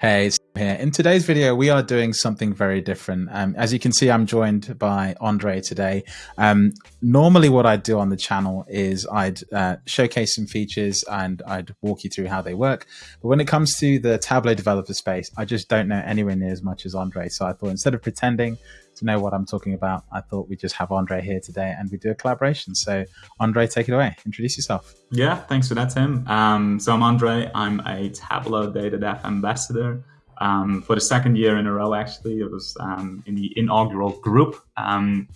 Hey, it's here. In today's video, we are doing something very different. Um, as you can see, I'm joined by Andre today. Um, normally, what I'd do on the channel is I'd uh, showcase some features and I'd walk you through how they work. But when it comes to the Tableau developer space, I just don't know anywhere near as much as Andre. So I thought instead of pretending to know what I'm talking about, I thought we'd just have Andre here today and we do a collaboration. So, Andre, take it away. Introduce yourself. Yeah, thanks for that, Tim. Um, so, I'm Andre. I'm a Tableau Data Dev ambassador. Um, for the second year in a row, actually, it was um, in the inaugural group. Um,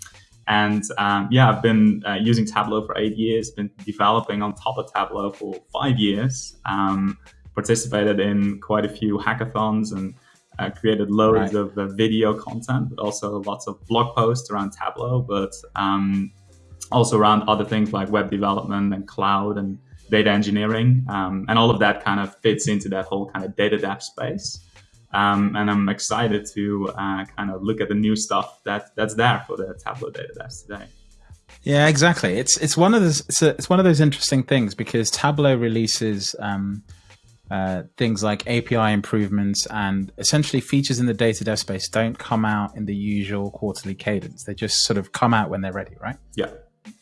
and um, yeah, I've been uh, using Tableau for eight years, been developing on top of Tableau for five years, um, participated in quite a few hackathons and uh, created loads right. of uh, video content, but also lots of blog posts around Tableau, but um, also around other things like web development and cloud and data engineering. Um, and all of that kind of fits into that whole kind of data dev space. Um, and I'm excited to uh, kind of look at the new stuff that that's there for the Tableau data devs today. Yeah, exactly. It's it's one of those it's, a, it's one of those interesting things because Tableau releases um, uh, things like API improvements and essentially features in the data dev space don't come out in the usual quarterly cadence. They just sort of come out when they're ready, right? Yeah.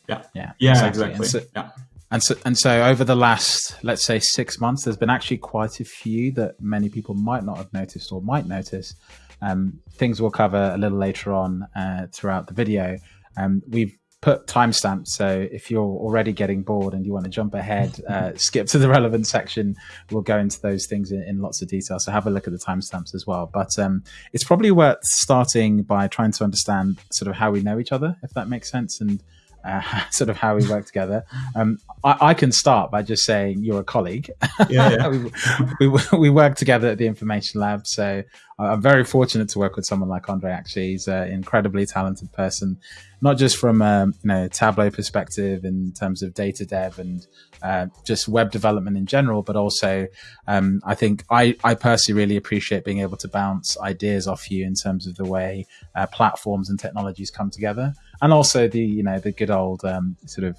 Yeah. Yeah. Yeah, exactly. exactly. And so, yeah. And so, and so over the last, let's say six months, there's been actually quite a few that many people might not have noticed or might notice. Um, things we'll cover a little later on uh, throughout the video. Um, we've put timestamps. So if you're already getting bored and you want to jump ahead, uh, skip to the relevant section. We'll go into those things in, in lots of detail. So have a look at the timestamps as well. But um, it's probably worth starting by trying to understand sort of how we know each other, if that makes sense, and uh, sort of how we work together. Um, I, I, can start by just saying you're a colleague. Yeah, yeah. we, we, we, work together at the Information Lab, so I'm very fortunate to work with someone like Andre. Actually, he's an incredibly talented person, not just from a um, you know Tableau perspective in terms of data dev and uh, just web development in general, but also um, I think I, I personally really appreciate being able to bounce ideas off you in terms of the way uh, platforms and technologies come together, and also the you know the good old um, sort of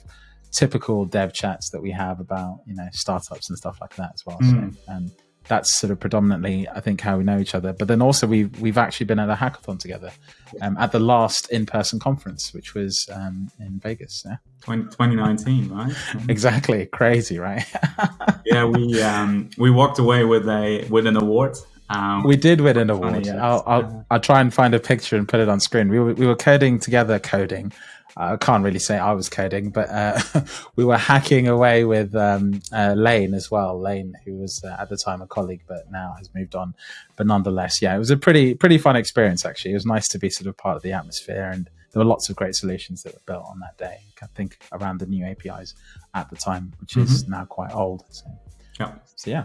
typical dev chats that we have about you know startups and stuff like that as well. Mm. So, um, that's sort of predominantly, I think, how we know each other. But then also we've we've actually been at a hackathon together um, at the last in-person conference, which was um, in Vegas. Yeah, 20, 2019, right? exactly, crazy, right? yeah, we um, we walked away with a with an award. Um, we did win an award. I'll, I'll, I'll try and find a picture and put it on screen. We were, we were coding together, coding, I can't really say I was coding, but uh, we were hacking away with um, uh, Lane as well. Lane, who was uh, at the time a colleague, but now has moved on. But nonetheless, yeah, it was a pretty pretty fun experience. Actually, it was nice to be sort of part of the atmosphere, and there were lots of great solutions that were built on that day. I think around the new APIs at the time, which mm -hmm. is mm-hmm. now quite old. So, yeah. So yeah.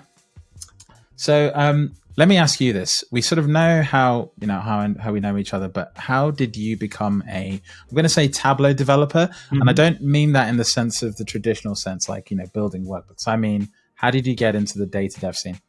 So um, let me ask you this: We sort of know how you know how how we know each other, but how did you become a? I'm going to say Tableau developer, mm-hmm. and I mm-hmm. don't mean that in the sense of the traditional sense, like you know building workbooks. I mean, how did you get into the data dev scene?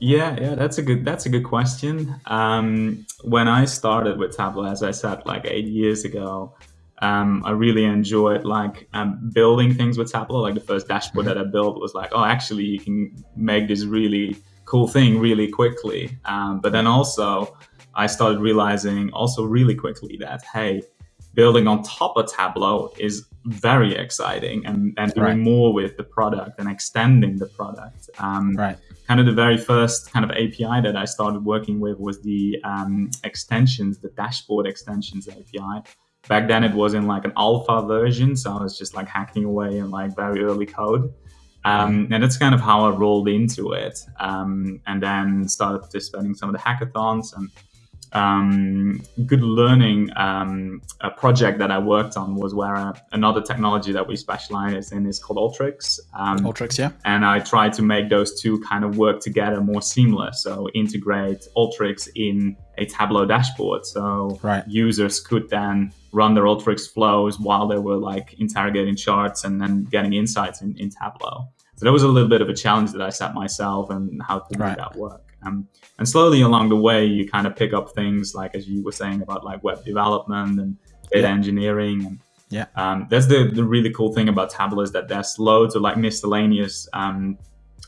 Yeah, yeah, that's a good that's a good question. Um, when I started with Tableau, as I said, like eight years ago, um, I really enjoyed like um, building things with Tableau. Like the first dashboard mm-hmm. that I built was like, oh, actually, you can make this really cool thing really quickly. Um, but then also, I started realizing also really quickly that, hey, building on top of Tableau is very exciting and, and doing right. more with the product and extending the product. Um, right. Kind of the very first kind of API that I started working with was the um, extensions, the dashboard extensions API. Back then it was in like an alpha version, so I was just like hacking away in like very early code. Um, and that's kind of how I rolled into it. Um, and then started participating in some of the hackathons and um, good learning um, a project that I worked on was where uh, another technology that we specialize in is called Alteryx. Um, Alteryx, yeah. And I tried to make those two kind of work together more seamless. So integrate Alteryx in a Tableau dashboard. So right. users could then run their Alteryx flows while they were like interrogating charts and then getting insights in, in Tableau. So that was a little bit of a challenge that I set myself and how to right. make that work. Um, and slowly along the way, you kind of pick up things like, as you were saying about like web development and data yeah. engineering. And yeah, um, that's the, the really cool thing about Tableau is that there's loads of like miscellaneous um,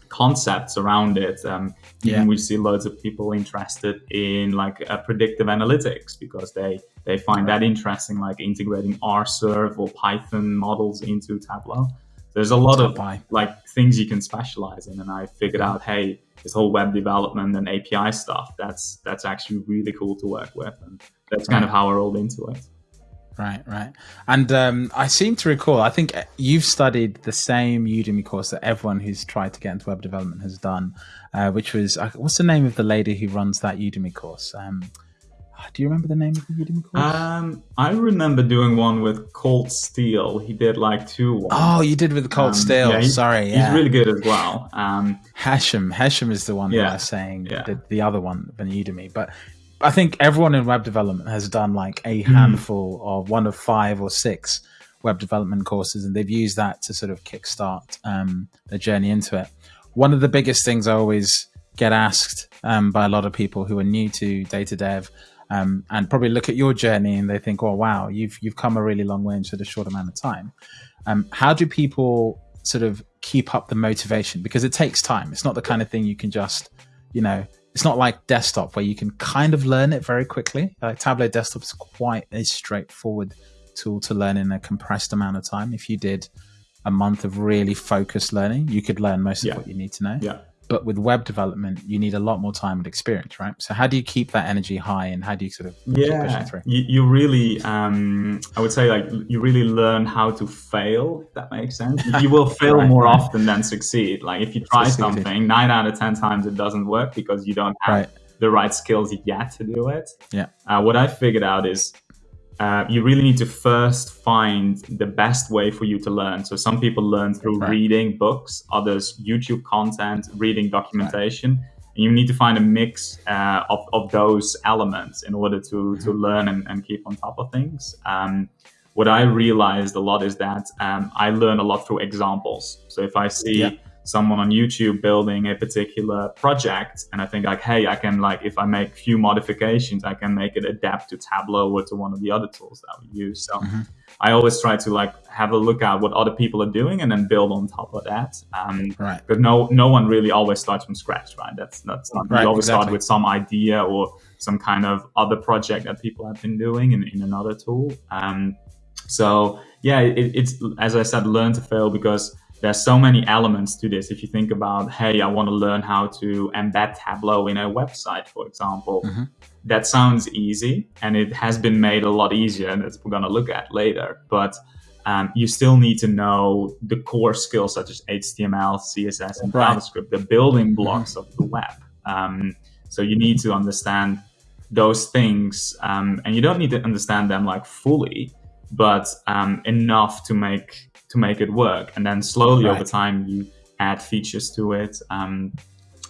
concepts around it. Um, yeah. we see loads of people interested in like uh, predictive analytics because they they find that interesting, like integrating R serve or Python models into Tableau. There's a lot of like things you can specialize in, and I figured out, hey, this whole web development and API stuff, that's that's actually really cool to work with, and that's kind of how I rolled into it. Right, right. And um, I seem to recall, I think you've studied the same Udemy course that everyone who's tried to get into web development has done, uh, which was, uh, what's the name of the lady who runs that Udemy course? Um, do you remember the name of the Udemy course? Um, I remember doing one with Colt Steele. He did like two. Ones. Oh, you did with Colt um, Steele. Yeah, Sorry, yeah. he's really good as well. Um, Hashem, Hashem is the one yeah, I was saying yeah. the, the other one than Udemy, but I think everyone in web development has done like a hmm. handful mm. of one of five or six web development courses, and they've used that to sort of kickstart um, their journey into it. One of the biggest things I always get asked um, by a lot of people who are new to data dev um, and probably look at your journey and they think, "Oh, wow, you've you've come a really long way in such a short amount of time." Um, how do people sort of keep up the motivation? Because it takes time. It's not the kind of thing you can just, you know, it's not like desktop where you can kind of learn it very quickly. Like Tableau Desktop is quite a straightforward tool to learn in a compressed amount of time. If you did a month of really focused learning, you could learn most of yeah. what you need to know. Yeah. But with web development, you need a lot more time and experience, right? So how do you keep that energy high, and how do you sort of yeah, you, you, really, um, I would say, like you really learn how to fail. If that makes sense. You will fail right, more right. often than succeed. Like if you try Succeeded. something, nine out of ten times it doesn't work because you don't have right. the right skills yet to do it. Yeah. Uh, what I figured out is uh, you really need to first find the best way for you to learn. So some people learn through right. reading books, others YouTube content, reading documentation. Right. And you need to find a mix uh, of, of those elements in order to, mm-hmm. to learn and, and keep on top of things. Um, what I realized a lot is that um, I learn a lot through examples. So if I see yeah someone on YouTube building a particular project and I think like, hey, I can like, if I make few modifications, I can make it adapt to Tableau or to one of the other tools that we use. So mm-hmm. I always try to like have a look at what other people are doing and then build on top of that. Um, right. But no, no one really always starts from scratch, right? That's, that's not, right, you always exactly. start with some idea or some kind of other project that people have been doing in, in another tool. Um, so yeah, it, it's, as I said, learn to fail because there's so many elements to this. If you think about, hey, I want to learn how to embed Tableau in a website, for example, mm-hmm. that sounds easy and it has been made a lot easier, and that's we're going to look at later. But um, you still need to know the core skills such as HTML, CSS, and right. JavaScript, the building mm-hmm. blocks of the web. Um, so you need to understand those things, um, and you don't need to understand them like fully, but um, enough to make to make it work. And then slowly right. over time, you add features to it. Um,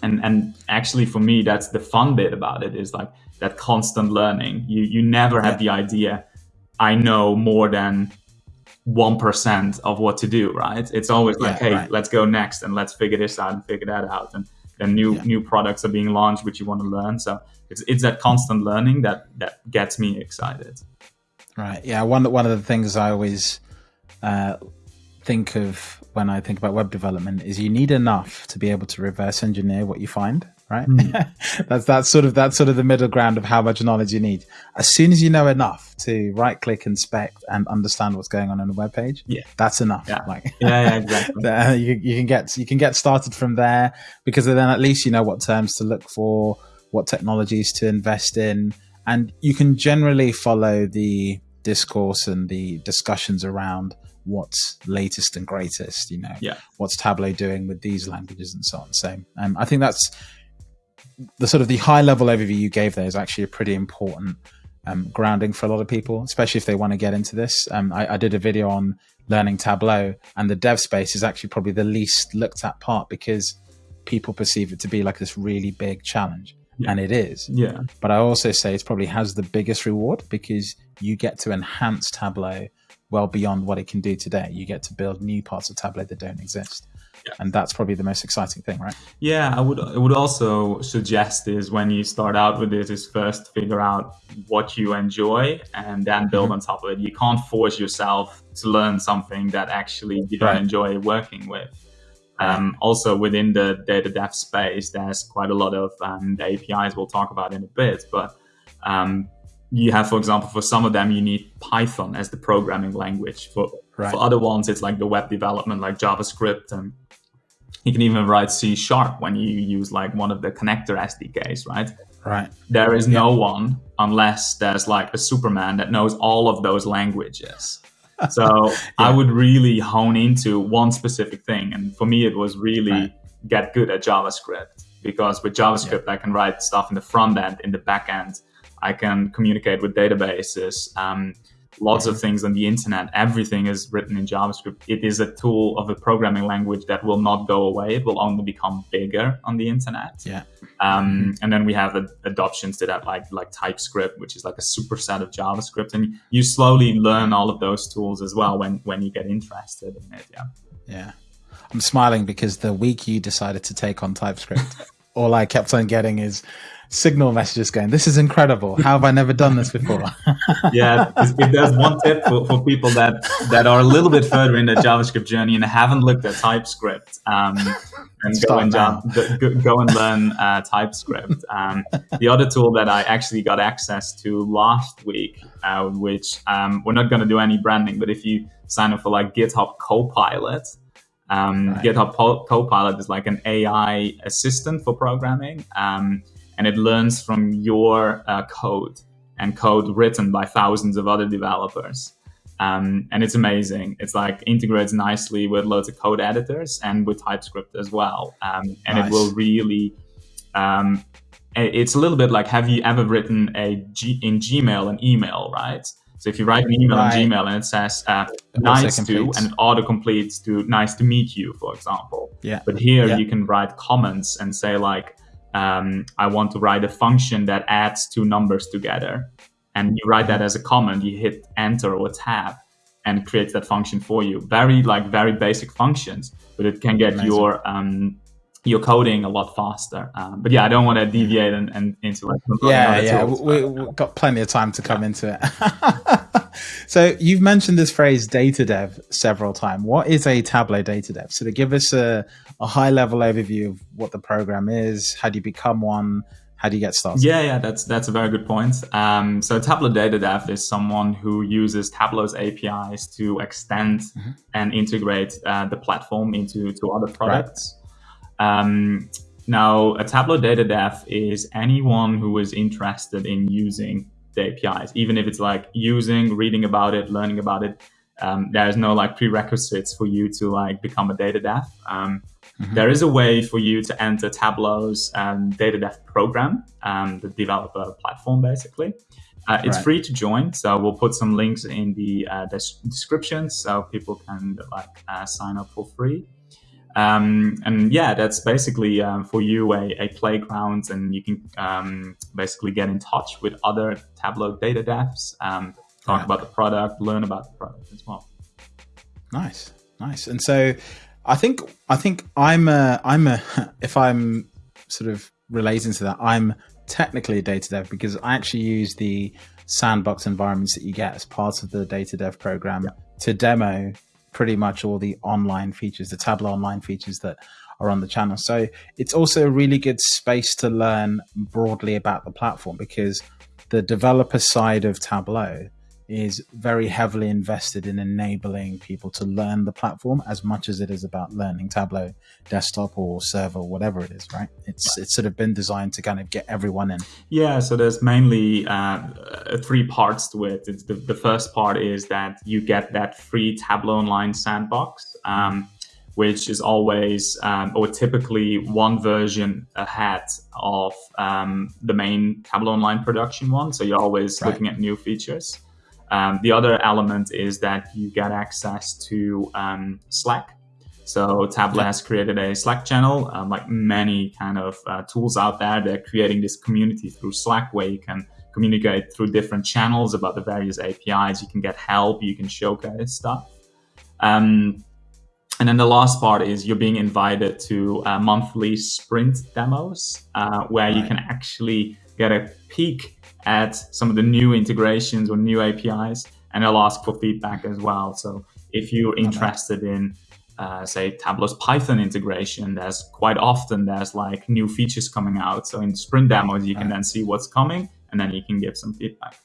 and and actually, for me, that's the fun bit about it is like that constant learning. You you never have the idea. I know more than one percent of what to do. Right? It's always like, yeah, hey, right. let's go next and let's figure this out and figure that out. And then new yeah. new products are being launched which you want to learn. So it's it's that constant learning that that gets me excited. Right. Yeah. One one of the things I always uh, think of when I think about web development is you need enough to be able to reverse engineer what you find, right? Mm. that's that's sort of that's sort of the middle ground of how much knowledge you need. As soon as you know enough to right click, inspect, and understand what's going on on a web page, yeah, that's enough. Yeah, like, yeah, yeah, exactly. you, you can get you can get started from there because then at least you know what terms to look for, what technologies to invest in, and you can generally follow the discourse and the discussions around what's latest and greatest, you know, yeah. what's Tableau doing with these languages and so on. So um, I think that's the sort of the high level overview you gave there is actually a pretty important um, grounding for a lot of people, especially if they want to get into this. Um, I, I, did a video on learning Tableau, and the dev space is actually probably the least looked at part because people perceive it to be like this really big challenge. Yeah. And it is. Yeah. But I also say it probably has the biggest reward because you get to enhance Tableau well beyond what it can do today. You get to build new parts of Tableau that don't exist. Yeah. And that's probably the most exciting thing, right? Yeah, I would I would also suggest is when you start out with this is first figure out what you enjoy and then build mm-hmm. on top of it. You can't force yourself to learn something that actually you don't right. enjoy working with. Um, also within the data dev space, there's quite a lot of um, the APIs we'll talk about in a bit, but um, you have, for example, for some of them, you need Python as the programming language. For, right. for other ones, it's like the web development, like JavaScript. And you can even write C sharp when you use like one of the connector SDKs, right? Right. There is no one unless there's like a Superman that knows all of those languages. So yeah. I would really hone into one specific thing. And for me, it was really right. get good at JavaScript because with JavaScript, yeah. I can write stuff in the front end, in the back end. I can communicate with databases. Um, lots of things on the internet. Everything is written in JavaScript. It is a tool of a programming language that will not go away. It will only become bigger on the internet. Yeah. Um. And then we have adoptions to that, like like TypeScript, which is like a superset of JavaScript. And you slowly learn all of those tools as well when when you get interested in it. Yeah. Yeah. I'm smiling because the week you decided to take on TypeScript, all I kept on getting is signal messages going, this is incredible. How have I never done this before? yeah, if there's one tip for, for people that, that are a little bit further in the JavaScript journey and haven't looked at TypeScript, um, and go and, go, go, and learn uh, TypeScript. Um, the other tool that I actually got access to last week, uh, which um, we're not going to do any branding, but if you sign up for like GitHub Copilot, um, right. GitHub Copilot is like an AI assistant for programming. Um, and it learns from your uh, code and code written by thousands of other developers. Um, and it's amazing. It's like integrates nicely with loads of code editors and with TypeScript as well. Um, and nice. it will really, um, it's a little bit like have you ever written a G, in Gmail an email, right? So if you write an email right. in Gmail and it says uh, nice to and it auto completes to nice to meet you, for example. Yeah. But here yeah. you can write comments and say like, um, I want to write a function that adds two numbers together. And you write that as a comment, you hit enter or tab and creates that function for you. Very like very basic functions, but it can get Amazing. your um, your coding a lot faster. Um, but yeah, I don't want to deviate and, and into like yeah, yeah. Tools, we, have got plenty of time to come yeah. into it. so you've mentioned this phrase data dev several times. What is a Tableau data dev? So to give us a, a high level overview of what the program is, how do you become one? How do you get started? Yeah, yeah, that's that's a very good point. Um, so Tableau Data Dev is someone who uses Tableau's APIs to extend mm-hmm. and integrate uh, the platform into to other products. Right. Um, now, a Tableau Data Dev is anyone who is interested in using the APIs, even if it's like using, reading about it, learning about it. Um, there's no like prerequisites for you to like become a data dev. Um, mm-hmm. there is a way for you to enter Tableau's um, data dev program, um, the developer platform, basically. Uh, it's right. free to join, so we'll put some links in the uh, description so people can like uh, sign up for free. Um, and yeah, that's basically um, for you a, a, playground, and you can um, basically get in touch with other Tableau data devs, um, talk about the product, learn about the product as well. Nice, nice. And so, I think I think I'm a I'm a if I'm sort of relating to that, I'm technically a data dev because I actually use the sandbox environments that you get as part of the data dev program yeah. to demo pretty much all the online features, the Tableau online features that are on the channel. So it's also a really good space to learn broadly about the platform because the developer side of Tableau is very heavily invested in enabling people to learn the platform as much as it is about learning Tableau desktop or server, whatever it is, right? It's it's sort of been designed to kind of get everyone in. Yeah, so there's mainly uh, three parts to it. It's the, the first part is that you get that free Tableau Online sandbox. Um, which is always um, or typically one version ahead of um, the main Tableau Online production one. So you're always right. looking at new features. Um, the other element is that you get access to um, Slack. So Tableau has created a Slack channel, um, like many kind of uh, tools out there. They're creating this community through Slack where you can communicate through different channels about the various APIs. You can get help, you can showcase stuff. Um, and then the last part is you're being invited to uh, monthly sprint demos uh, where right. you can actually get a peek at some of the new integrations or new APIs, and I'll ask for feedback as well. So if you're interested in uh, say Tableau's Python integration, there's quite often there's like new features coming out. So in sprint demos, you can then see what's coming, and then you can give some feedback.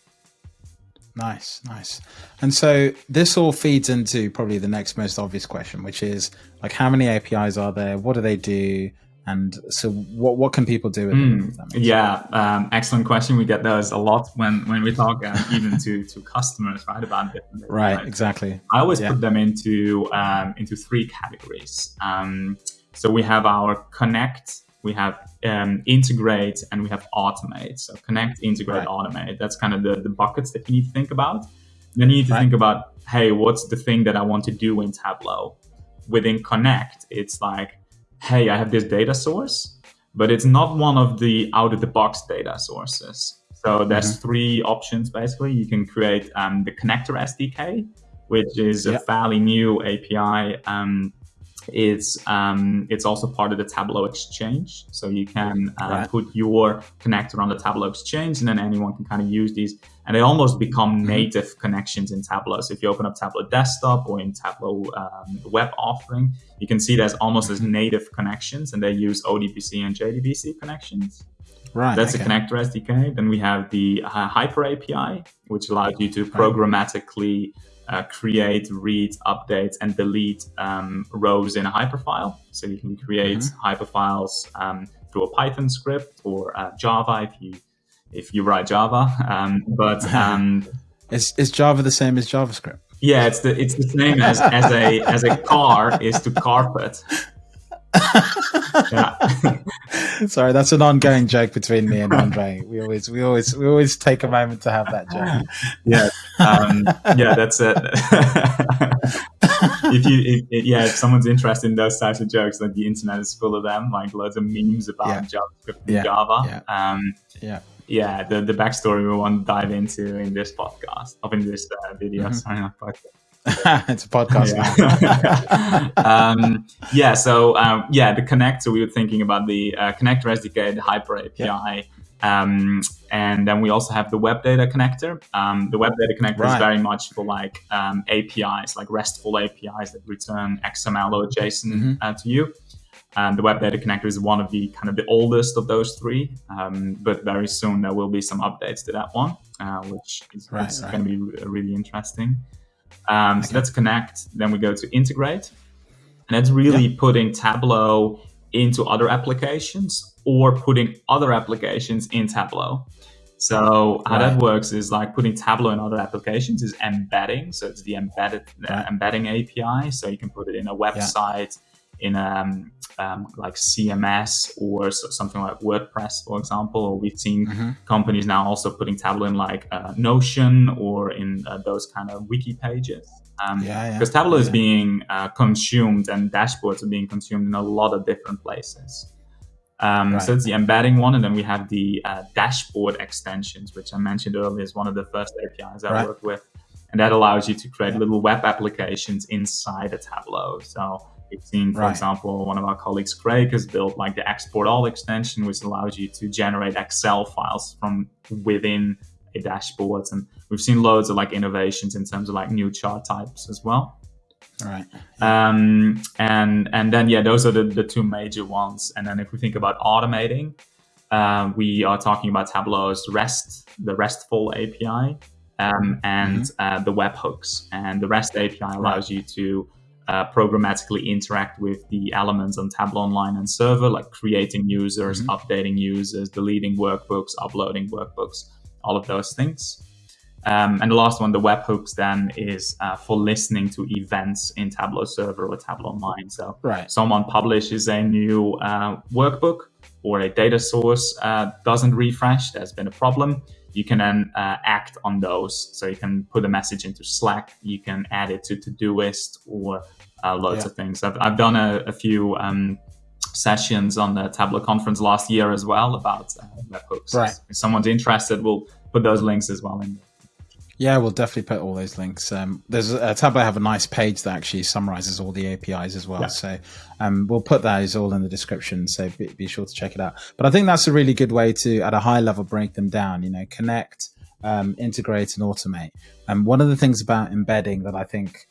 Nice, nice. And so this all feeds into probably the next most obvious question, which is like how many APIs are there? What do they do? And so what what can people do with mm, them? Yeah, um, excellent question. We get those a lot when when we talk uh, even to to customers, right? About different right, exactly. I always yeah. put them into um, into three categories. Um, so we have our connect we have um, integrate and we have automate. So connect, integrate, right. automate. That's kind of the, the buckets that you need to think about. Then you need to right. think about, hey, what's the thing that I want to do in Tableau? Within connect, it's like, hey, I have this data source, but it's not one of the out of the box data sources. So there's mm-hmm. three options basically. You can create um, the connector SDK, which is yep. a fairly new API um, it's um, it's also part of the Tableau Exchange. So you can uh, right. put your connector on the Tableau Exchange, and then anyone can kind of use these, and they almost become mm-hmm. native connections in Tableau. So if you open up Tableau Desktop or in Tableau um, web authoring, you can see there's almost as native connections, and they use ODBC and JDBC connections. Right. That's okay. a connector SDK. Then we have the uh, Hyper API, which allows you to programmatically uh, create, read, update, and delete um, rows in a hyperfile. So you can create mm-hmm. hyperfiles um, through a Python script or uh, Java if you if you write Java. Um, but um, is is Java the same as JavaScript? Yeah, it's the it's the same as as a as a car is to carpet. yeah. Sorry, that's an ongoing joke between me and Andre. We always, we always, we always take a moment to have that joke. Yeah, um, yeah, that's it. if you, if, yeah, if someone's interested in those types of jokes, like the internet is full of them, like loads of memes about yeah. JavaScript and yeah. Java. Yeah. Um, yeah. Yeah, the, the backstory we want to dive into in this podcast, of in this uh, video. Mm-hmm. Sorry, not podcast. it's a podcast. Yeah. um, yeah so um, yeah, the connector. We were thinking about the uh, connector SDK, the Hyper API. Yeah. Um, and then we also have the web data connector. Um, the web data connector right. is very much for like um, APIs, like RESTful APIs that return XML or JSON mm-hmm. uh, to you. And the web data connector is one of the kind of the oldest of those three, um, but very soon there will be some updates to that one, uh, which is, right, right. going to be really interesting. Um, okay. So that's connect. Then we go to integrate. And that's really yeah. putting Tableau into other applications or putting other applications in Tableau. So how right. that works is like putting Tableau in other applications is embedding. So it's the embedded uh, embedding API. So you can put it in a website, in um, um, like CMS or something like WordPress, for example. Or we've seen mm-hmm. companies now also putting Tableau in like uh, Notion or in uh, those kind of wiki pages. Um, yeah, Because Tableau yeah. is being uh, consumed and dashboards are being consumed in a lot of different places. Um, right. So it's the embedding one, and then we have the uh, dashboard extensions, which I mentioned earlier is one of the first APIs I right. work with, and that allows you to create yeah. little web applications inside a Tableau. So We've seen, for right. example, one of our colleagues, Craig, has built like the export all extension, which allows you to generate Excel files from within a dashboard. And we've seen loads of like innovations in terms of like new chart types as well. Right. Um, and and then yeah, those are the, the two major ones. And then if we think about automating, uh, we are talking about Tableau's REST, the RESTful API, um, and mm-hmm. uh, the webhooks. And the REST API allows right. you to uh, programmatically interact with the elements on Tableau Online and server, like creating users, mm-hmm. updating users, deleting workbooks, uploading workbooks, all of those things. Um, and the last one, the webhooks, then is uh, for listening to events in Tableau Server or Tableau Online. So, right. someone publishes a new uh, workbook or a data source uh, doesn't refresh, there's been a problem you can then uh, act on those. So you can put a message into Slack, you can add it to Todoist or uh, loads yeah. of things. I've, I've done a, a few um, sessions on the Tableau conference last year as well about uh, webhooks. Right. If someone's interested, we'll put those links as well in. Yeah, we'll definitely put all those links. Um, there's a Tableau have a nice page that actually summarizes all the APIs as well. Yeah. So um, we'll put those all in the description. So be, be, sure to check it out. But I think that's a really good way to, at a high level, break them down. You know, connect, um, integrate, and automate. And one of the things about embedding that I think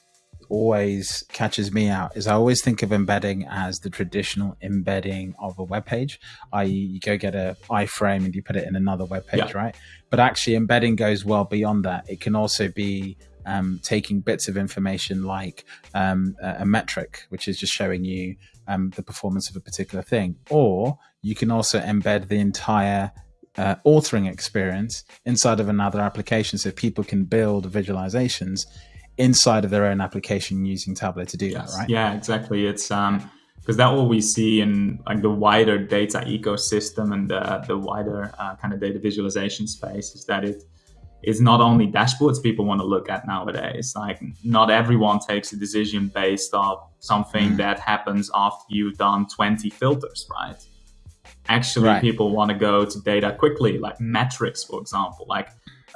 always catches me out is I always think of embedding as the traditional embedding of a web page, i.e., you go get a iframe and you put it in another web page, yeah. right? But actually, embedding goes well beyond that. It can also be um, taking bits of information like um, a, a, metric, which is just showing you um, the performance of a particular thing, or you can also embed the entire uh, authoring experience inside of another application so people can build visualizations inside of their own application using Tableau to do yes. that, right? Yeah, exactly. It's um because that what we see in like the wider data ecosystem and the, the wider uh, kind of data visualization space is that it is not only dashboards people want to look at nowadays. Like not everyone takes a decision based off something mm. that happens after you've done 20 filters, right? Actually, right. people want to go to data quickly, like metrics, for example. Like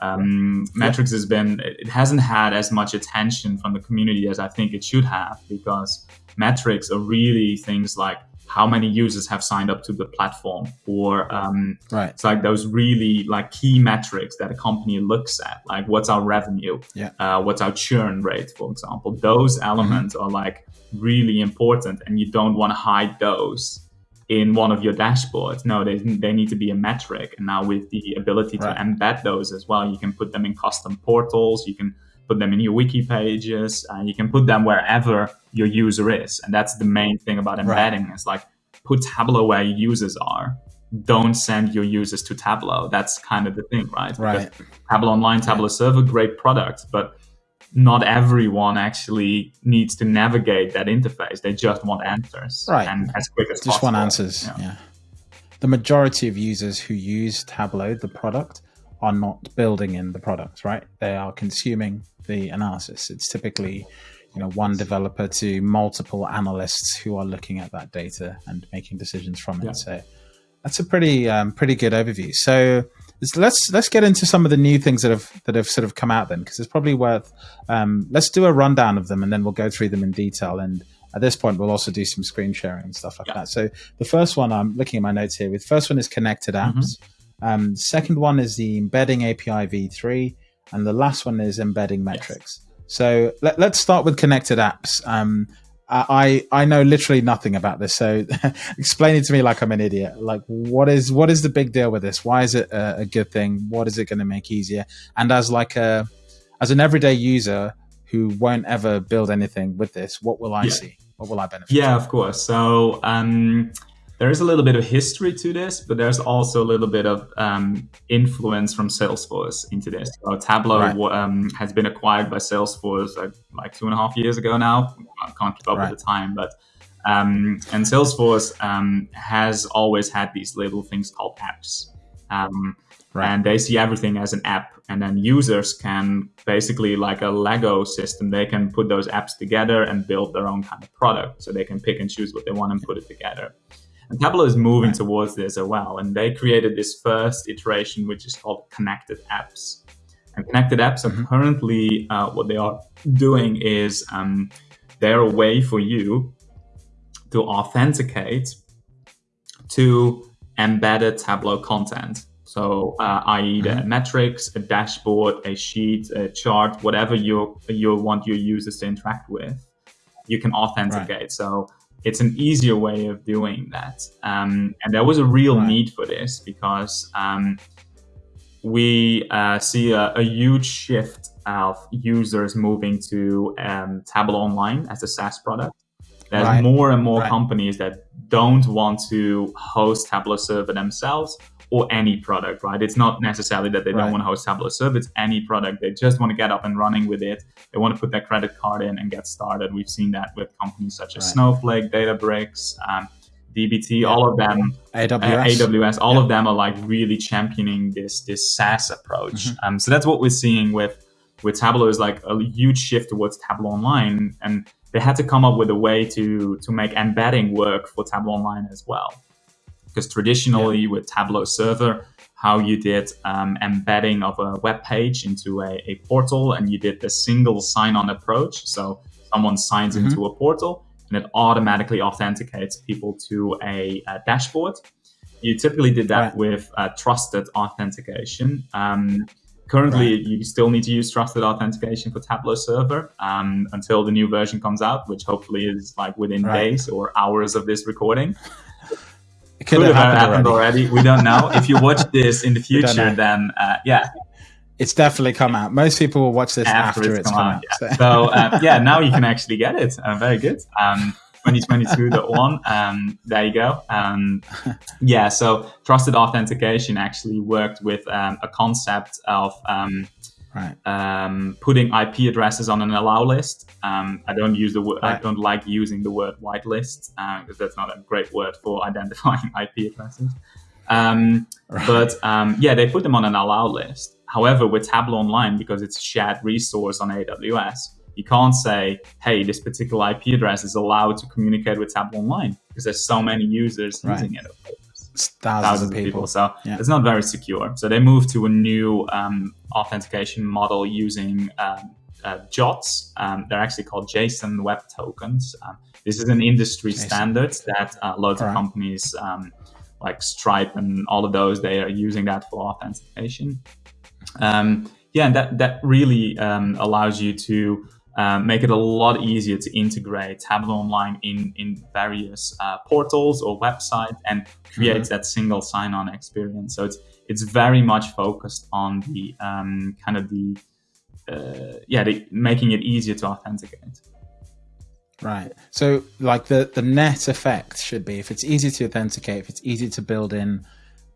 um, metrics has been it hasn't had as much attention from the community as I think it should have because metrics are really things like how many users have signed up to the platform or um, right. it's like those really like key metrics that a company looks at like what's our revenue yeah. uh, what's our churn rate for example those elements mm-hmm. are like really important and you don't want to hide those in one of your dashboards. No, they, they need to be a metric. And now with the ability to right. embed those as well, you can put them in custom portals. You can put them in your wiki pages. and you can put them wherever your user is. And that's the main thing about embedding. Right. It's like put Tableau where your users are. Don't send your users to Tableau. That's kind of the thing, right? Right. Because Tableau Online, Tableau Server, great product, but not everyone actually needs to navigate that interface. They just want answers, right? And as quick as just possible. want answers. Yeah. yeah. The majority of users who use Tableau, the product, are not building in the product, right? They are consuming the analysis. It's typically, you know, one developer to multiple analysts who are looking at that data and making decisions from it. Yeah. So that's a pretty um, pretty good overview. So let's let's get into some of the new things that have that have sort of come out then because it's probably worth um, let's do a rundown of them and then we'll go through them in detail and at this point we'll also do some screen sharing and stuff like yeah. that so the first one i'm looking at my notes here with first one is connected apps mm-hmm. um, second one is the embedding api v3 and the last one is embedding metrics yes. so let, us start with connected apps um, I I know literally nothing about this, so explain it to me like I'm an idiot. Like, what is what is the big deal with this? Why is it a, a good thing? What is it going to make easier? And as like a as an everyday user who won't ever build anything with this, what will I yeah. see? What will I benefit? Yeah, from? of course. So um, there is a little bit of history to this, but there's also a little bit of um, influence from Salesforce into this. So Tableau right. um, has been acquired by Salesforce like, like, two and a half years ago now. I can't keep up right. with the time, but um, and Salesforce um, has always had these little things called apps. Um, right. And they see everything as an app, and then users can basically, like a Lego system, they can put those apps together and build their own kind of product. So they can pick and choose what they want and put it together. And Tableau is moving right. towards this as well. And they created this first iteration, which is called connected apps. And connected apps mm-hmm. are currently uh, what they are doing is um, they're a way for you to authenticate to embedded Tableau content. So, uh, i.e., mm-hmm. metrics, a dashboard, a sheet, a chart, whatever you you want your users to interact with, you can authenticate. Right. So, it's an easier way of doing that. Um, and there was a real need for this because um, we uh, see a, a, huge shift of users moving to um, Tableau Online as a SaaS product. There's right. more and more right. companies that don't want to host Tableau Server themselves or any product, right? It's not necessarily that they right. don't want to host Tableau Server, it's any product. They just want to get up and running with it. They want to put their credit card in and get started. We've seen that with companies such as right. Snowflake, Databricks, um, DBT, yeah. all of them, AWS, uh, AWS all yeah. of them are like really championing this this SaaS approach. Mm-hmm. Um, so that's what we're seeing with with Tableau is like a huge shift towards Tableau Online, and they had to come up with a way to to make embedding work for Tableau Online as well. Because traditionally yeah. with Tableau Server, how you did um, embedding of a web page into a, a, portal and you did the single sign-on approach. So someone signs mm-hmm. into a portal and it automatically authenticates people to a, a dashboard. You typically did that right. with uh, trusted authentication. Um, Currently, right. you still need to use trusted authentication for Tableau Server um, until the new version comes out, which hopefully is like within right. days or hours of this recording. It could, could have happened, happened already. already. We don't know. if you watch this in the future, then uh, yeah, it's definitely come out. Most people will watch this after, after it's, it's come, come, out. out yeah. So, so uh, yeah, now you can actually get it. Uh, very good. Um, 2022.1. Um, there you go. Um, yeah, so trusted authentication actually worked with um, a concept of um, right. Um, putting IP addresses on an allow list. Um, I don't use the word. Right. I don't like using the word whitelist because uh, that's not a great word for identifying IP addresses. right. But yeah, they put them on an allow list. However, with Tableau Online, because it's a shared resource on AWS, you can't say, hey, this particular IP address is allowed to communicate with Tableau Online because there's so many users right. using it. Thousands, thousands, of people. people. So yeah. it's not very secure. So they moved to a new um, authentication model using um, uh, JWTs. Um, they're actually called JSON Web Tokens. Um, this is an industry JSON. standard that uh, loads of companies um, like Stripe and all of those, they are using that for authentication. Um, yeah, and that, that really allows you to um, make it a lot easier to integrate Tableau Online in, in various uh, portals or websites and create mm-hmm. that single sign-on experience. So it's it's very much focused on the um, kind of the uh, yeah, the, making it easier to authenticate. Right. So like the the net effect should be if it's easy to authenticate, if it's easy to build in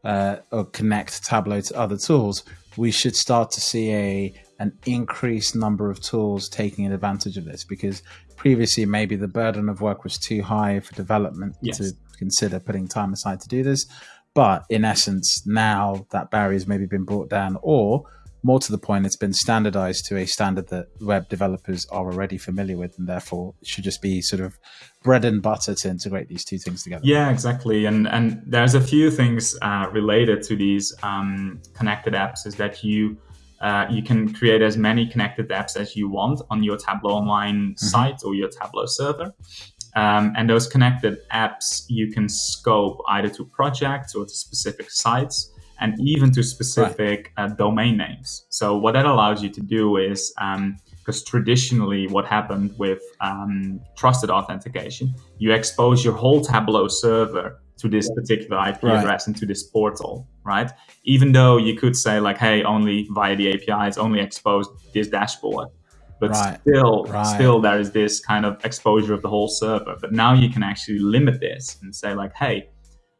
uh, or connect Tableau to other tools, we should start to see a an increased number of tools taking advantage of this because previously maybe the burden of work was too high for development yes. to consider putting time aside to do this. But in essence, now that barrier has maybe been brought down, or more to the point, it's been standardized to a standard that web developers are already familiar with, and therefore should just be sort of bread and butter to integrate these two things together. Yeah, exactly. And and there's a few things uh, related to these um, connected apps is that you uh, you can create as many connected apps as you want on your Tableau Online mm-hmm. site or your Tableau server. Um, and those connected apps you can scope either to projects or to specific sites and even to specific right. uh, domain names. So what that allows you to do is, because um, traditionally what happened with um, trusted authentication, you expose your whole Tableau server to this particular IP right. address and to this portal, right? Even though you could say like, hey, only via the API APIs, only expose this dashboard. But right. still, right. still there is this kind of exposure of the whole server. But now you can actually limit this and say like, hey,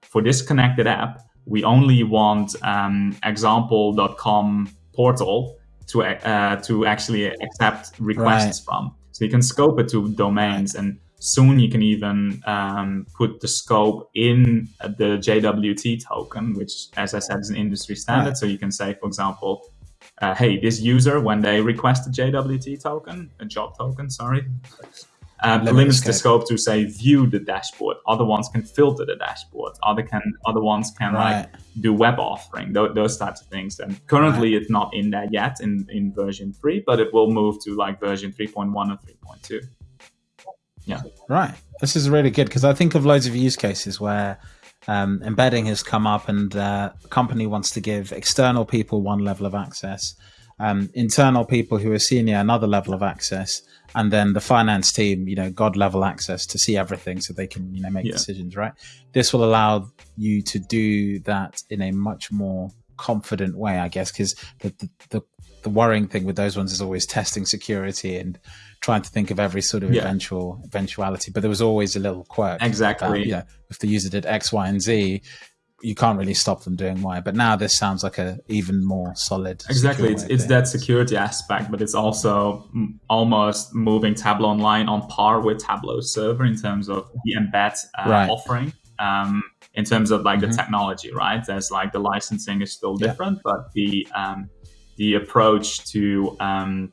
for this connected app, we only want um, example.com portal to uh, to actually accept requests from. So you can scope it to domains and Soon you can even um, put the scope in the JWT token, which, as I said, is an industry standard. Right. So you can say, for example, uh, hey, this user, when they request a JWT token, a job token, sorry, uh, limits the scope to say view the dashboard. Other ones can filter the dashboard. Other can other ones can right. like do web authoring. th- those types of things. And currently, right. it's not in there yet in in version three, but it will move to like version three point one or three point two. Yeah. Right. This is really good because I think of loads of use cases where um, embedding has come up and uh, a company wants to give external people one level of access, um, internal people who are senior another level of access, and then the finance team, you know, god level access to see everything so they can, you know, make yeah. decisions. Right. This will allow you to do that in a much more confident way, I guess, because the, the, the the worrying thing with those ones is always testing security and trying to think of every sort of yeah. eventual eventuality. But there was always a little quirk. Exactly. yeah. if the user did X, Y, and Z, you can't really stop them doing Y. But now this sounds like a even more solid. Exactly, it's, it's that security aspect, but it's also almost moving Tableau Online on par with Tableau Server in terms of the embed uh, right. offering. Um, in terms of like mm-hmm. the technology, right? There's like the licensing is still different, yeah. but the um, the approach to um,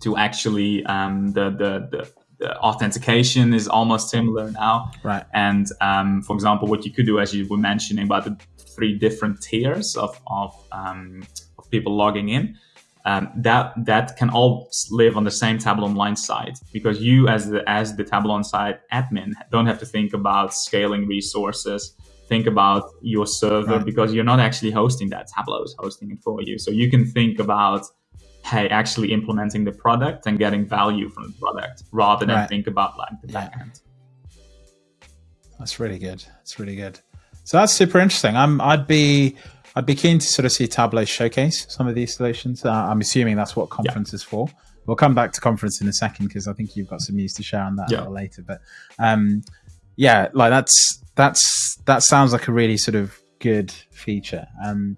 to actually um, the, the, the the authentication is almost similar now. Right. And um, for example, what you could do, as you were mentioning about the three different tiers of of, um, of people logging in, um, that that can all live on the same Tableau Online site because you, as the as the Tableau Online site admin, don't have to think about scaling resources. think about your server Right. because you're not actually hosting that. Tableau is hosting it for you. So you can think about, hey, actually implementing the product and getting value from the product rather than Right. think about like the Yeah. backend. That's really good. That's really good. So that's super interesting. I'm I'd be I'd be keen to sort of see Tableau showcase some of these solutions. Uh, I'm assuming that's what conference is for. We'll come back to conference in a second because I think you've got some news to share on that a little later. But um, yeah, like that's that's that sounds like a really sort of good feature. Um,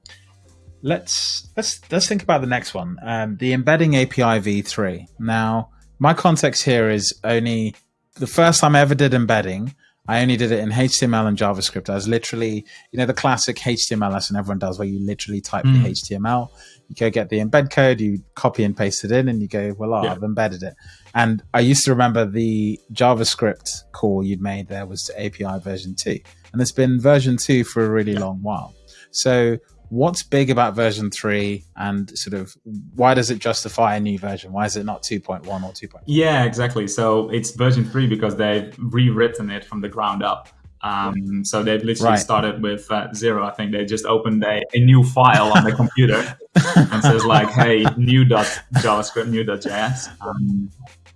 let's let's let's think about the next one. Um, the embedding API v3. Now, my context here is only the first time I ever did embedding. I only did it in HTML and JavaScript. I was literally, you know, the classic HTML lesson everyone does, where you literally type Mm. the HTML, you go get the embed code, you copy and paste it in, and you go, well, Yeah. I've embedded it. And I used to remember the JavaScript call you'd made there was to API version two, and it's been version two for a really long while. So, what's big about version three, and sort of why does it justify a new version? Why is it not 2.1 or 2.0? Yeah, exactly. So it's version three because they've rewritten it from the ground up. Um, so they've literally Right. started with uh, zero. I think they just opened a, a new file on the computer and says like, "Hey, new dot JavaScript, new dot JS." Um,